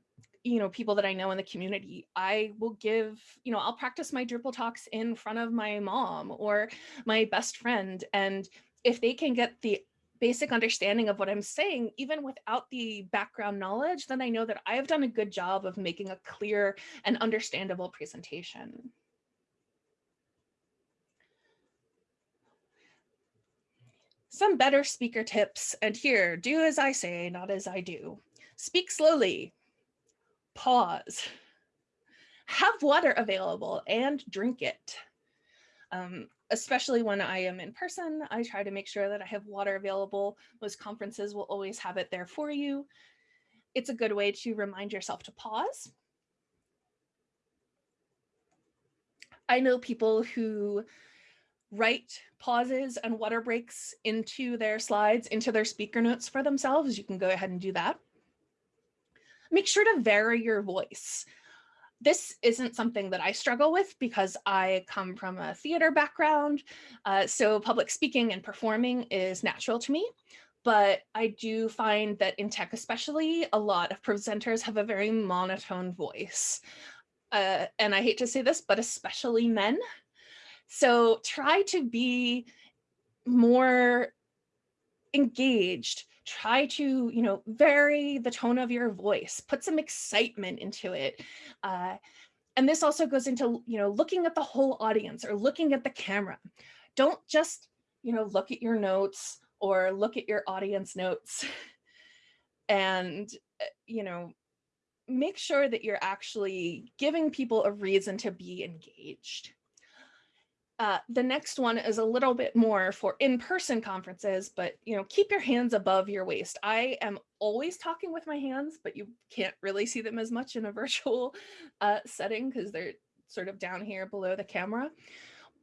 you know, people that I know in the community. I will give, you know, I'll practice my Drupal talks in front of my mom or my best friend. And if they can get the basic understanding of what I'm saying, even without the background knowledge, then I know that I've done a good job of making a clear and understandable presentation. Some better speaker tips, and here, do as I say, not as I do. Speak slowly, pause, have water available and drink it. Um, especially when I am in person, I try to make sure that I have water available. Most conferences will always have it there for you. It's a good way to remind yourself to pause. I know people who write pauses and water breaks into their slides, into their speaker notes for themselves. You can go ahead and do that. Make sure to vary your voice this isn't something that I struggle with because I come from a theater background. Uh, so public speaking and performing is natural to me. But I do find that in tech especially, a lot of presenters have a very monotone voice. Uh, and I hate to say this, but especially men. So try to be more engaged try to, you know, vary the tone of your voice, put some excitement into it. Uh, and this also goes into, you know, looking at the whole audience or looking at the camera. Don't just, you know, look at your notes or look at your audience notes and, uh, you know, make sure that you're actually giving people a reason to be engaged. Uh, the next one is a little bit more for in-person conferences, but you know, keep your hands above your waist. I am always talking with my hands, but you can't really see them as much in a virtual uh, setting because they're sort of down here below the camera.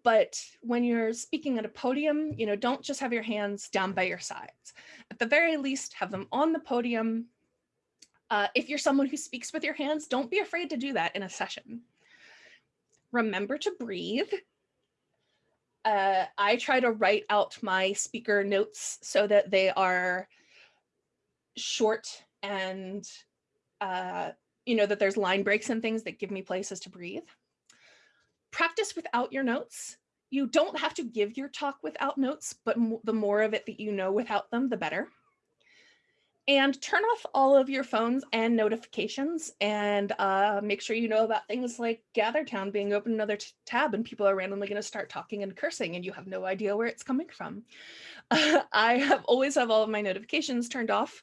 But when you're speaking at a podium, you know, don't just have your hands down by your sides. At the very least, have them on the podium. Uh, if you're someone who speaks with your hands, don't be afraid to do that in a session. Remember to breathe uh, I try to write out my speaker notes so that they are short and, uh, you know, that there's line breaks and things that give me places to breathe. Practice without your notes. You don't have to give your talk without notes, but the more of it that you know without them, the better. And turn off all of your phones and notifications and uh, make sure you know about things like GatherTown being open another tab and people are randomly going to start talking and cursing and you have no idea where it's coming from. I have always have all of my notifications turned off.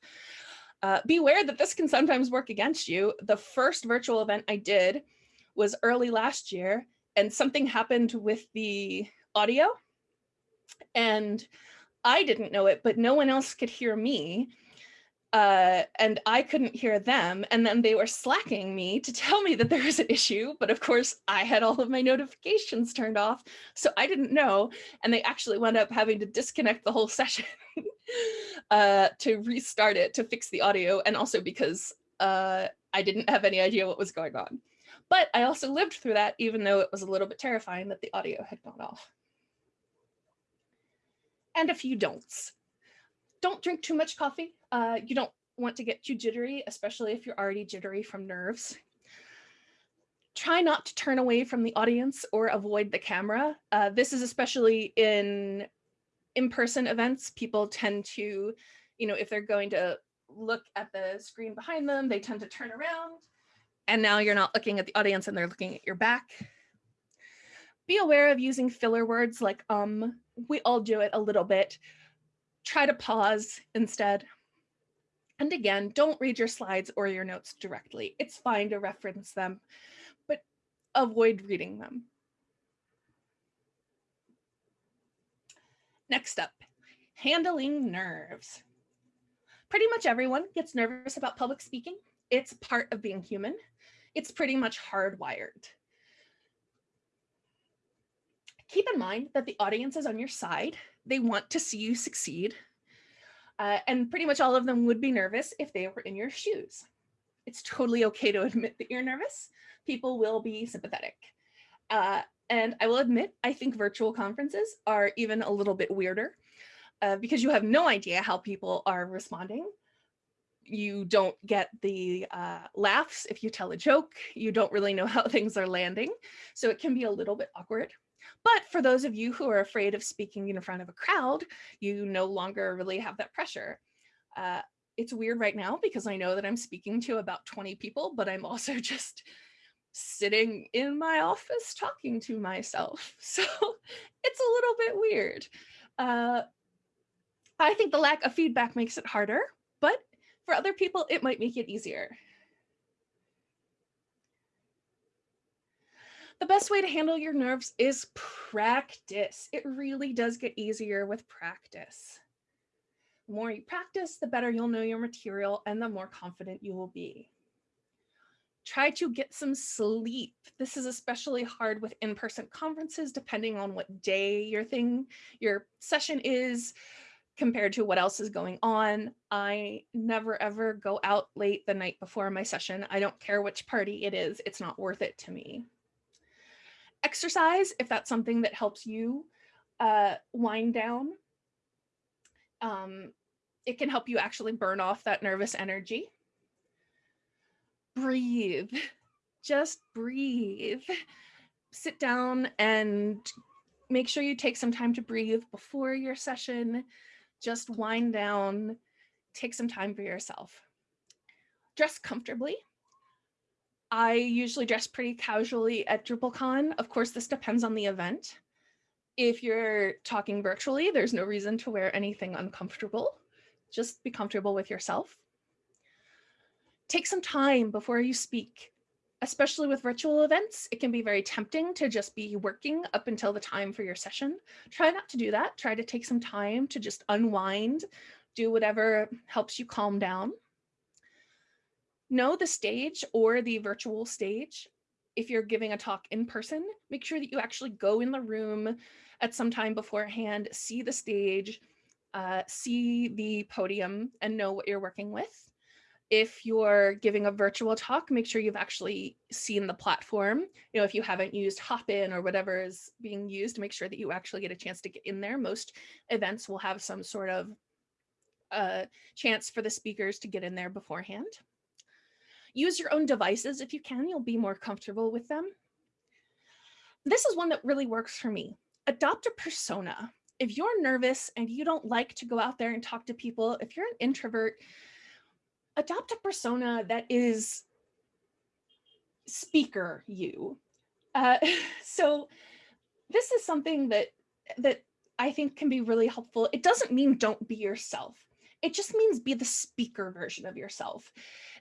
Uh, beware that this can sometimes work against you. The first virtual event I did was early last year and something happened with the audio and I didn't know it, but no one else could hear me uh, and I couldn't hear them. And then they were slacking me to tell me that there was an issue. But of course, I had all of my notifications turned off. So I didn't know. And they actually wound up having to disconnect the whole session uh, to restart it to fix the audio. And also because uh, I didn't have any idea what was going on. But I also lived through that, even though it was a little bit terrifying that the audio had gone off. And a few don'ts don't drink too much coffee. Uh, you don't want to get too jittery, especially if you're already jittery from nerves. Try not to turn away from the audience or avoid the camera. Uh, this is especially in in-person events. People tend to, you know, if they're going to look at the screen behind them, they tend to turn around. And now you're not looking at the audience and they're looking at your back. Be aware of using filler words like um. We all do it a little bit try to pause instead. And again, don't read your slides or your notes directly. It's fine to reference them, but avoid reading them. Next up, handling nerves. Pretty much everyone gets nervous about public speaking. It's part of being human. It's pretty much hardwired. Keep in mind that the audience is on your side they want to see you succeed. Uh, and pretty much all of them would be nervous if they were in your shoes. It's totally okay to admit that you're nervous. People will be sympathetic. Uh, and I will admit, I think virtual conferences are even a little bit weirder uh, because you have no idea how people are responding. You don't get the uh, laughs if you tell a joke. You don't really know how things are landing. So it can be a little bit awkward. But for those of you who are afraid of speaking in front of a crowd, you no longer really have that pressure. Uh, it's weird right now because I know that I'm speaking to about 20 people, but I'm also just sitting in my office talking to myself. So it's a little bit weird. Uh, I think the lack of feedback makes it harder, but for other people, it might make it easier. The best way to handle your nerves is practice. It really does get easier with practice. The more you practice, the better you'll know your material and the more confident you will be. Try to get some sleep. This is especially hard with in-person conferences, depending on what day your thing, your session is compared to what else is going on. I never ever go out late the night before my session. I don't care which party it is. It's not worth it to me exercise if that's something that helps you uh, wind down. Um, it can help you actually burn off that nervous energy. Breathe, just breathe. Sit down and make sure you take some time to breathe before your session. Just wind down, take some time for yourself. Dress comfortably. I usually dress pretty casually at DrupalCon. Of course, this depends on the event. If you're talking virtually, there's no reason to wear anything uncomfortable. Just be comfortable with yourself. Take some time before you speak, especially with virtual events. It can be very tempting to just be working up until the time for your session. Try not to do that. Try to take some time to just unwind, do whatever helps you calm down know the stage or the virtual stage. If you're giving a talk in person, make sure that you actually go in the room at some time beforehand, see the stage, uh, see the podium and know what you're working with. If you're giving a virtual talk, make sure you've actually seen the platform. You know, if you haven't used Hopin or whatever is being used, make sure that you actually get a chance to get in there. Most events will have some sort of uh, chance for the speakers to get in there beforehand. Use your own devices if you can, you'll be more comfortable with them. This is one that really works for me. adopt a persona. If you're nervous and you don't like to go out there and talk to people, if you're an introvert, adopt a persona that is speaker you. Uh, so this is something that that I think can be really helpful. It doesn't mean don't be yourself. It just means be the speaker version of yourself.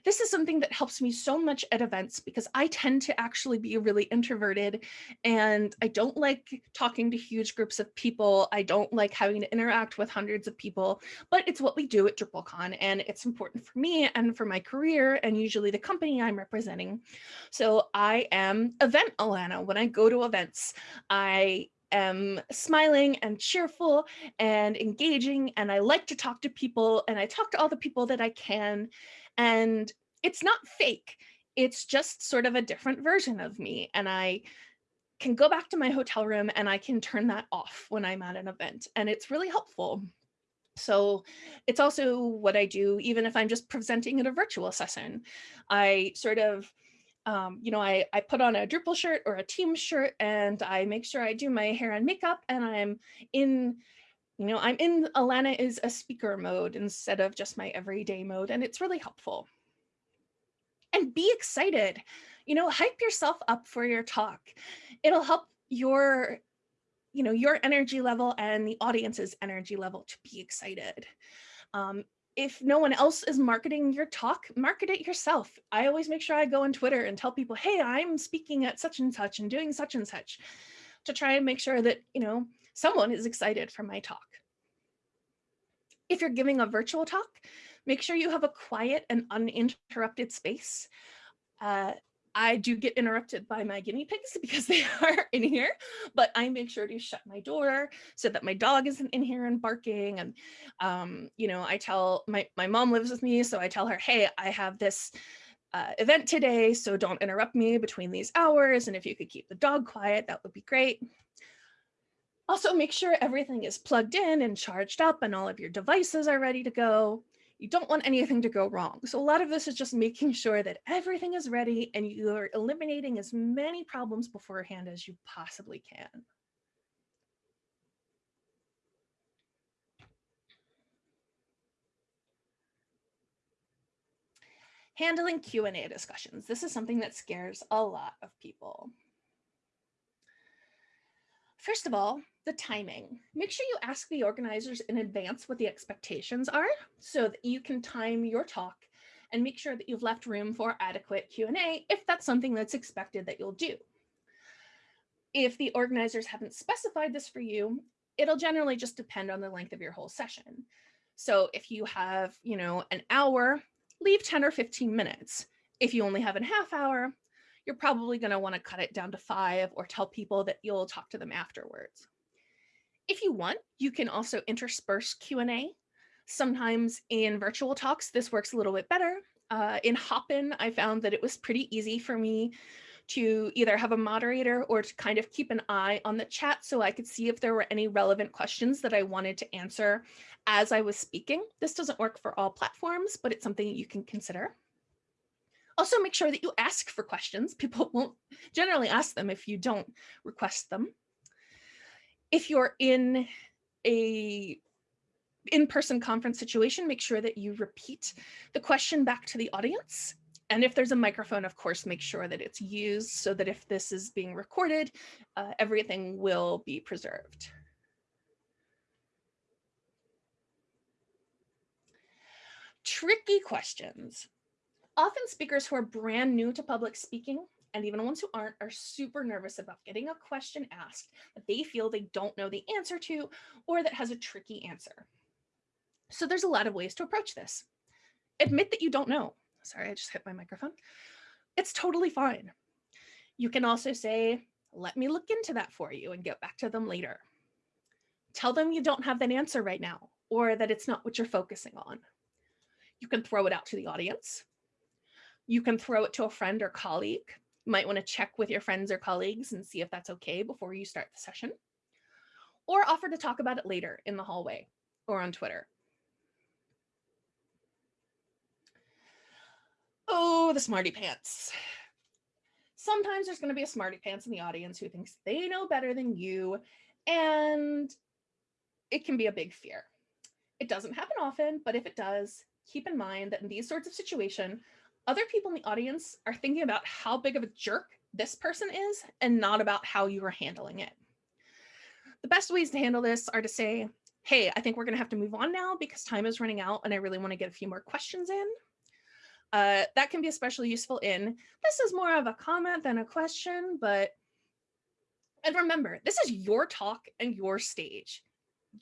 This is something that helps me so much at events because I tend to actually be really introverted and I don't like talking to huge groups of people. I don't like having to interact with hundreds of people, but it's what we do at DrupalCon and it's important for me and for my career and usually the company I'm representing. So I am event Alana. When I go to events, I am smiling and cheerful and engaging and I like to talk to people and I talk to all the people that I can and it's not fake. It's just sort of a different version of me and I can go back to my hotel room and I can turn that off when I'm at an event and it's really helpful. So it's also what I do even if I'm just presenting at a virtual session. I sort of um, you know, I, I put on a Drupal shirt or a team shirt and I make sure I do my hair and makeup and I'm in, you know, I'm in Alana is a speaker mode instead of just my everyday mode. And it's really helpful. And be excited, you know, hype yourself up for your talk. It'll help your, you know, your energy level and the audience's energy level to be excited. Um, if no one else is marketing your talk, market it yourself. I always make sure I go on Twitter and tell people, hey, I'm speaking at such and such and doing such and such to try and make sure that, you know, someone is excited for my talk. If you're giving a virtual talk, make sure you have a quiet and uninterrupted space. Uh, I do get interrupted by my guinea pigs because they are in here, but I make sure to shut my door so that my dog isn't in here and barking. And, um, you know, I tell my, my mom lives with me. So I tell her, hey, I have this uh, event today, so don't interrupt me between these hours. And if you could keep the dog quiet, that would be great. Also make sure everything is plugged in and charged up and all of your devices are ready to go you don't want anything to go wrong. So a lot of this is just making sure that everything is ready and you're eliminating as many problems beforehand as you possibly can. Handling Q&A discussions. This is something that scares a lot of people. First of all, the timing. Make sure you ask the organizers in advance what the expectations are so that you can time your talk and make sure that you've left room for adequate Q&A if that's something that's expected that you'll do. If the organizers haven't specified this for you, it'll generally just depend on the length of your whole session. So if you have, you know, an hour, leave 10 or 15 minutes. If you only have a half hour, you're probably going to want to cut it down to five or tell people that you'll talk to them afterwards. If you want, you can also intersperse Q&A. Sometimes in virtual talks, this works a little bit better. Uh, in Hopin, I found that it was pretty easy for me to either have a moderator or to kind of keep an eye on the chat so I could see if there were any relevant questions that I wanted to answer as I was speaking. This doesn't work for all platforms, but it's something you can consider. Also make sure that you ask for questions. People won't generally ask them if you don't request them. If you're in a in-person conference situation, make sure that you repeat the question back to the audience. And if there's a microphone, of course, make sure that it's used so that if this is being recorded, uh, everything will be preserved. Tricky questions. Often speakers who are brand new to public speaking and even ones who aren't are super nervous about getting a question asked that they feel they don't know the answer to or that has a tricky answer. So there's a lot of ways to approach this. Admit that you don't know. Sorry, I just hit my microphone. It's totally fine. You can also say, let me look into that for you and get back to them later. Tell them you don't have that answer right now or that it's not what you're focusing on. You can throw it out to the audience. You can throw it to a friend or colleague. Might want to check with your friends or colleagues and see if that's okay before you start the session. Or offer to talk about it later in the hallway or on Twitter. Oh, the smarty pants. Sometimes there's going to be a smarty pants in the audience who thinks they know better than you And it can be a big fear. It doesn't happen often, but if it does, keep in mind that in these sorts of situation, other people in the audience are thinking about how big of a jerk this person is and not about how you are handling it. The best ways to handle this are to say, hey, I think we're going to have to move on now because time is running out and I really want to get a few more questions in. Uh, that can be especially useful in, this is more of a comment than a question, but, and remember, this is your talk and your stage.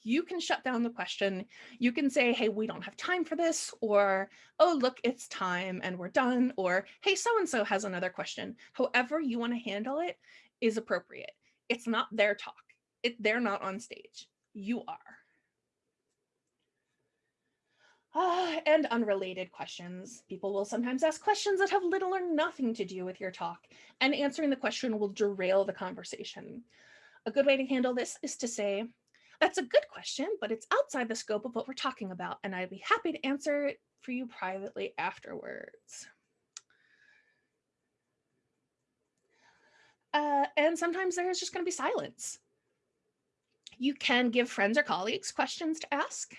You can shut down the question. You can say, hey, we don't have time for this, or, oh, look, it's time and we're done, or, hey, so-and-so has another question. However you want to handle it is appropriate. It's not their talk. It, they're not on stage. You are. Uh, and unrelated questions. People will sometimes ask questions that have little or nothing to do with your talk, and answering the question will derail the conversation. A good way to handle this is to say, that's a good question, but it's outside the scope of what we're talking about, and I'd be happy to answer it for you privately afterwards. Uh, and sometimes there's just going to be silence. You can give friends or colleagues questions to ask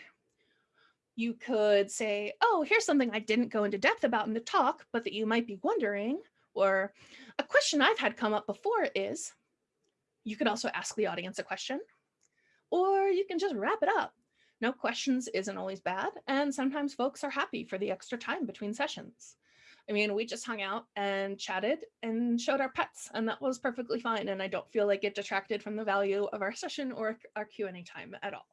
you could say, oh, here's something I didn't go into depth about in the talk, but that you might be wondering, or a question I've had come up before is, you could also ask the audience a question, or you can just wrap it up. No questions isn't always bad, and sometimes folks are happy for the extra time between sessions. I mean, we just hung out and chatted and showed our pets, and that was perfectly fine. And I don't feel like it detracted from the value of our session or our Q&A time at all.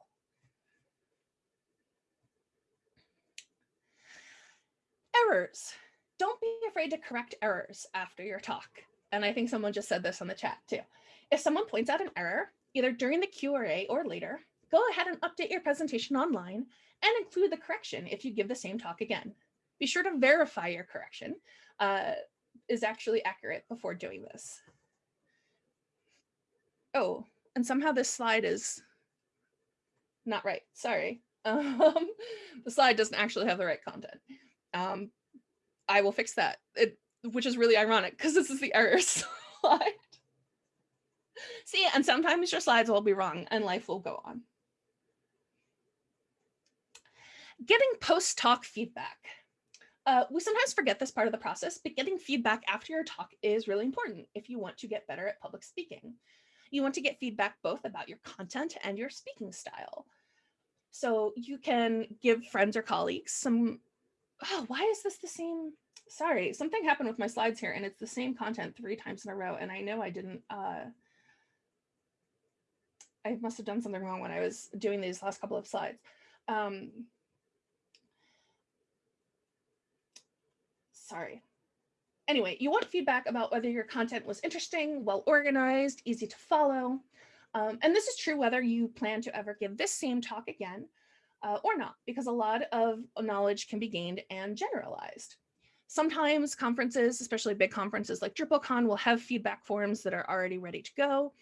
errors. Don't be afraid to correct errors after your talk. And I think someone just said this on the chat too. If someone points out an error, either during the Q&A or later, go ahead and update your presentation online and include the correction if you give the same talk again. Be sure to verify your correction uh, is actually accurate before doing this. Oh, and somehow this slide is not right. Sorry. Um, the slide doesn't actually have the right content. Um, I will fix that, it, which is really ironic because this is the error slide. See, and sometimes your slides will be wrong and life will go on. Getting post-talk feedback. Uh, we sometimes forget this part of the process, but getting feedback after your talk is really important if you want to get better at public speaking. You want to get feedback both about your content and your speaking style. So you can give friends or colleagues some oh, why is this the same? Sorry, something happened with my slides here and it's the same content three times in a row. And I know I didn't, uh, I must have done something wrong when I was doing these last couple of slides. Um, sorry. Anyway, you want feedback about whether your content was interesting, well organized, easy to follow. Um, and this is true whether you plan to ever give this same talk again uh, or not, because a lot of knowledge can be gained and generalized. Sometimes conferences, especially big conferences like DrupalCon, will have feedback forms that are already ready to go.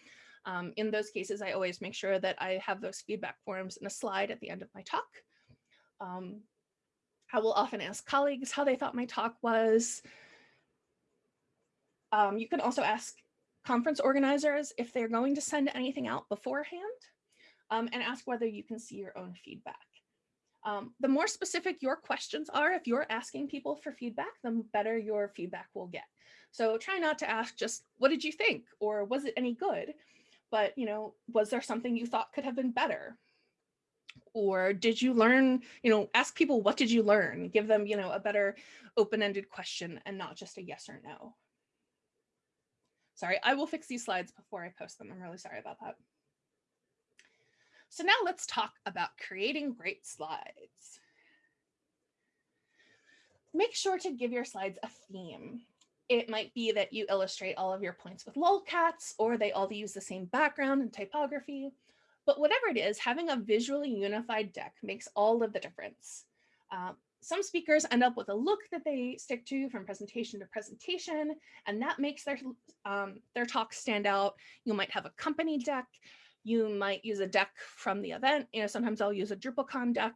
Um, in those cases, I always make sure that I have those feedback forms in a slide at the end of my talk. Um, I will often ask colleagues how they thought my talk was. Um, you can also ask conference organizers if they're going to send anything out beforehand um, and ask whether you can see your own feedback. Um, the more specific your questions are, if you're asking people for feedback, the better your feedback will get. So try not to ask just, what did you think? Or was it any good? But, you know, was there something you thought could have been better? Or did you learn, you know, ask people, what did you learn? Give them, you know, a better open-ended question and not just a yes or no. Sorry, I will fix these slides before I post them. I'm really sorry about that. So now let's talk about creating great slides. Make sure to give your slides a theme. It might be that you illustrate all of your points with lolcats, or they all use the same background and typography. But whatever it is, having a visually unified deck makes all of the difference. Um, some speakers end up with a look that they stick to from presentation to presentation, and that makes their, um, their talk stand out. You might have a company deck. You might use a deck from the event. You know, sometimes I'll use a DrupalCon deck,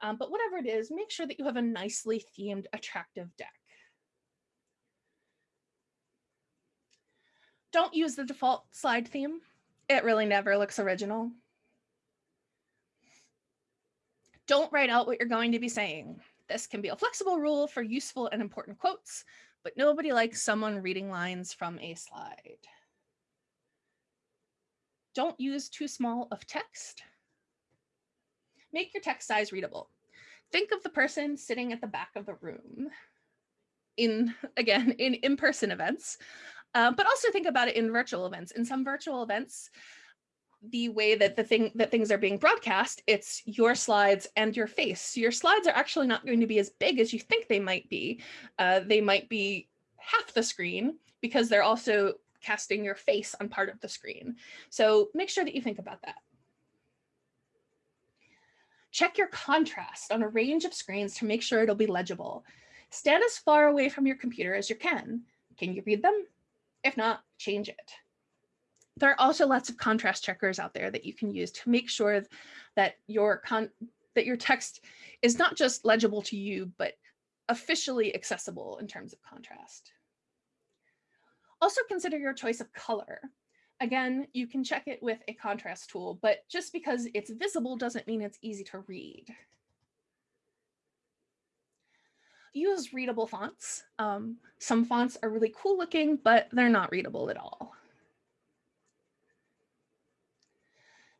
um, but whatever it is, make sure that you have a nicely themed, attractive deck. Don't use the default slide theme. It really never looks original. Don't write out what you're going to be saying. This can be a flexible rule for useful and important quotes, but nobody likes someone reading lines from a slide. Don't use too small of text. Make your text size readable. Think of the person sitting at the back of the room in, again, in in-person events, uh, but also think about it in virtual events. In some virtual events, the way that the thing that things are being broadcast, it's your slides and your face. Your slides are actually not going to be as big as you think they might be. Uh, they might be half the screen because they're also casting your face on part of the screen. So make sure that you think about that. Check your contrast on a range of screens to make sure it'll be legible. Stand as far away from your computer as you can. Can you read them? If not, change it. There are also lots of contrast checkers out there that you can use to make sure that your that your text is not just legible to you, but officially accessible in terms of contrast. Also consider your choice of color. Again, you can check it with a contrast tool, but just because it's visible doesn't mean it's easy to read. Use readable fonts. Um, some fonts are really cool looking, but they're not readable at all.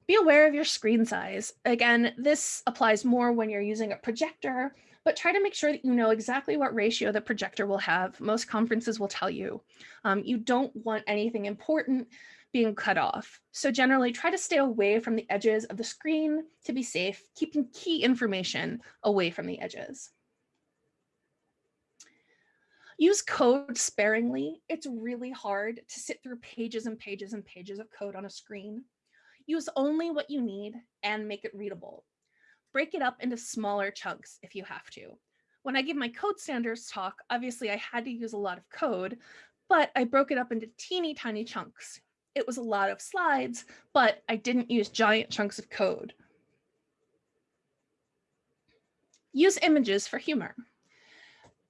Be aware of your screen size. Again, this applies more when you're using a projector, but try to make sure that you know exactly what ratio the projector will have. Most conferences will tell you. Um, you don't want anything important being cut off. So generally try to stay away from the edges of the screen to be safe, keeping key information away from the edges. Use code sparingly. It's really hard to sit through pages and pages and pages of code on a screen. Use only what you need and make it readable. Break it up into smaller chunks if you have to. When I give my code standards talk, obviously I had to use a lot of code, but I broke it up into teeny tiny chunks. It was a lot of slides, but I didn't use giant chunks of code. Use images for humor.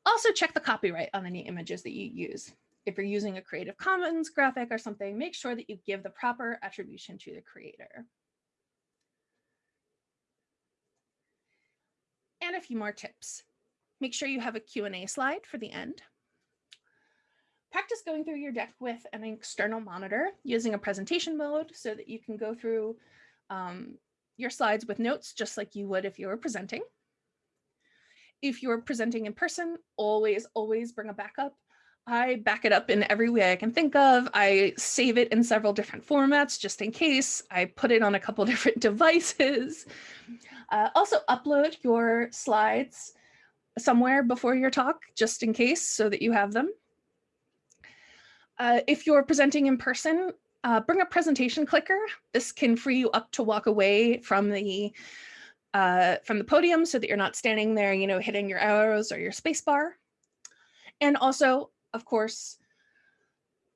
Also check the copyright on any images that you use if you're using a Creative Commons graphic or something, make sure that you give the proper attribution to the creator. And a few more tips. Make sure you have a Q&A slide for the end. Practice going through your deck with an external monitor using a presentation mode so that you can go through um, your slides with notes just like you would if you were presenting. If you're presenting in person, always, always bring a backup I back it up in every way I can think of. I save it in several different formats just in case. I put it on a couple different devices. Uh, also upload your slides somewhere before your talk just in case so that you have them. Uh, if you're presenting in person, uh, bring a presentation clicker. This can free you up to walk away from the uh, from the podium so that you're not standing there, you know, hitting your arrows or your space bar. And also of course,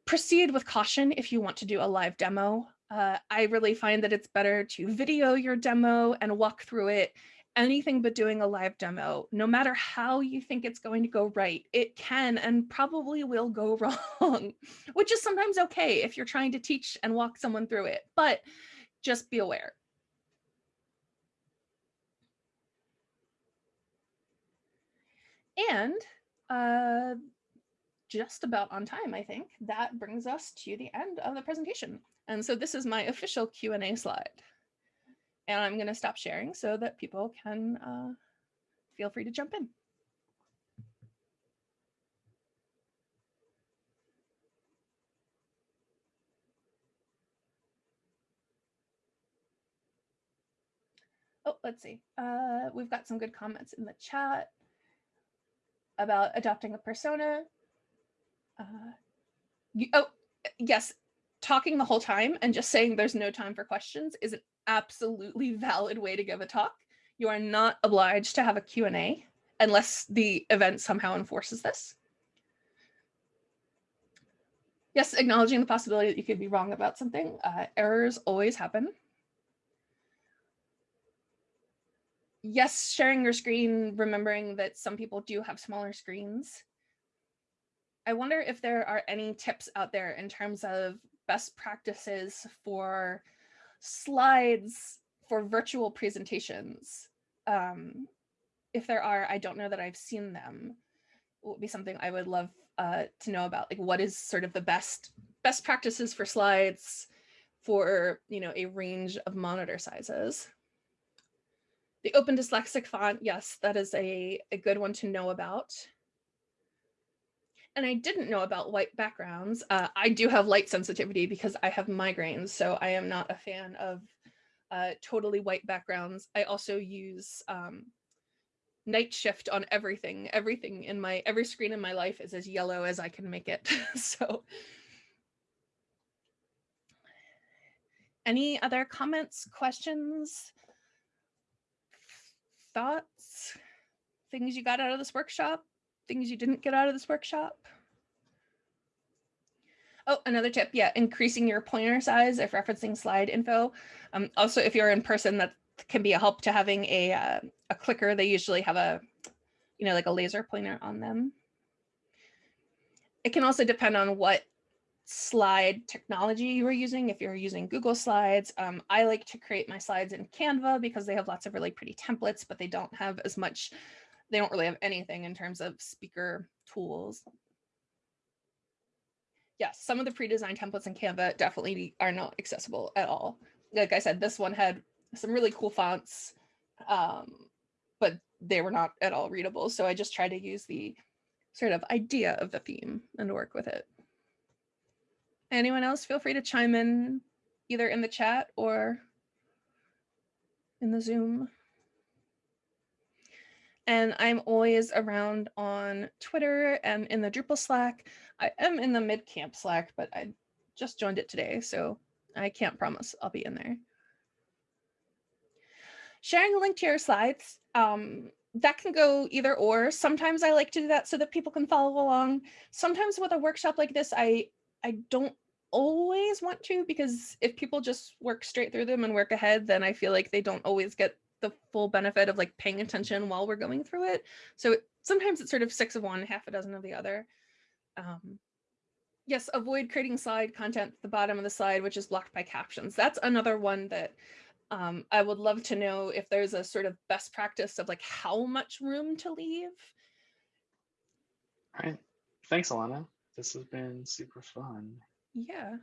proceed with caution if you want to do a live demo. Uh, I really find that it's better to video your demo and walk through it. Anything but doing a live demo, no matter how you think it's going to go right, it can and probably will go wrong, which is sometimes okay if you're trying to teach and walk someone through it, but just be aware. And uh, just about on time, I think. That brings us to the end of the presentation. And so this is my official Q&A slide. And I'm going to stop sharing so that people can uh, feel free to jump in. Oh, let's see. Uh, we've got some good comments in the chat about adopting a persona uh, you, oh, yes, talking the whole time and just saying there's no time for questions is an absolutely valid way to give a talk. You are not obliged to have a Q&A unless the event somehow enforces this. Yes, acknowledging the possibility that you could be wrong about something. Uh, errors always happen. Yes, sharing your screen, remembering that some people do have smaller screens. I wonder if there are any tips out there in terms of best practices for slides for virtual presentations. Um, if there are, I don't know that I've seen them. Would be something I would love uh, to know about. Like, what is sort of the best best practices for slides for you know a range of monitor sizes. The open dyslexic font, yes, that is a, a good one to know about. And I didn't know about white backgrounds. Uh, I do have light sensitivity because I have migraines, so I am not a fan of uh, totally white backgrounds. I also use um, night shift on everything. Everything in my, every screen in my life is as yellow as I can make it. so any other comments, questions, thoughts, things you got out of this workshop, things you didn't get out of this workshop? Oh, another tip, yeah, increasing your pointer size if referencing slide info. Um, also, if you're in person, that can be a help to having a, uh, a clicker. They usually have a, you know, like a laser pointer on them. It can also depend on what slide technology you are using. If you're using Google Slides, um, I like to create my slides in Canva because they have lots of really pretty templates, but they don't have as much, they don't really have anything in terms of speaker tools yes, some of the pre-designed templates in Canva definitely are not accessible at all. Like I said, this one had some really cool fonts, um, but they were not at all readable. So I just tried to use the sort of idea of the theme and work with it. Anyone else feel free to chime in either in the chat or in the Zoom. And I'm always around on Twitter and in the Drupal Slack. I am in the Midcamp Slack, but I just joined it today, so I can't promise I'll be in there. Sharing a link to your slides, um, that can go either or. Sometimes I like to do that so that people can follow along. Sometimes with a workshop like this, I, I don't always want to because if people just work straight through them and work ahead, then I feel like they don't always get the full benefit of like paying attention while we're going through it. So sometimes it's sort of six of one, half a dozen of the other. Um, yes, avoid creating slide content at the bottom of the slide, which is blocked by captions. That's another one that um, I would love to know if there's a sort of best practice of like how much room to leave. All right. Thanks, Alana. This has been super fun. Yeah,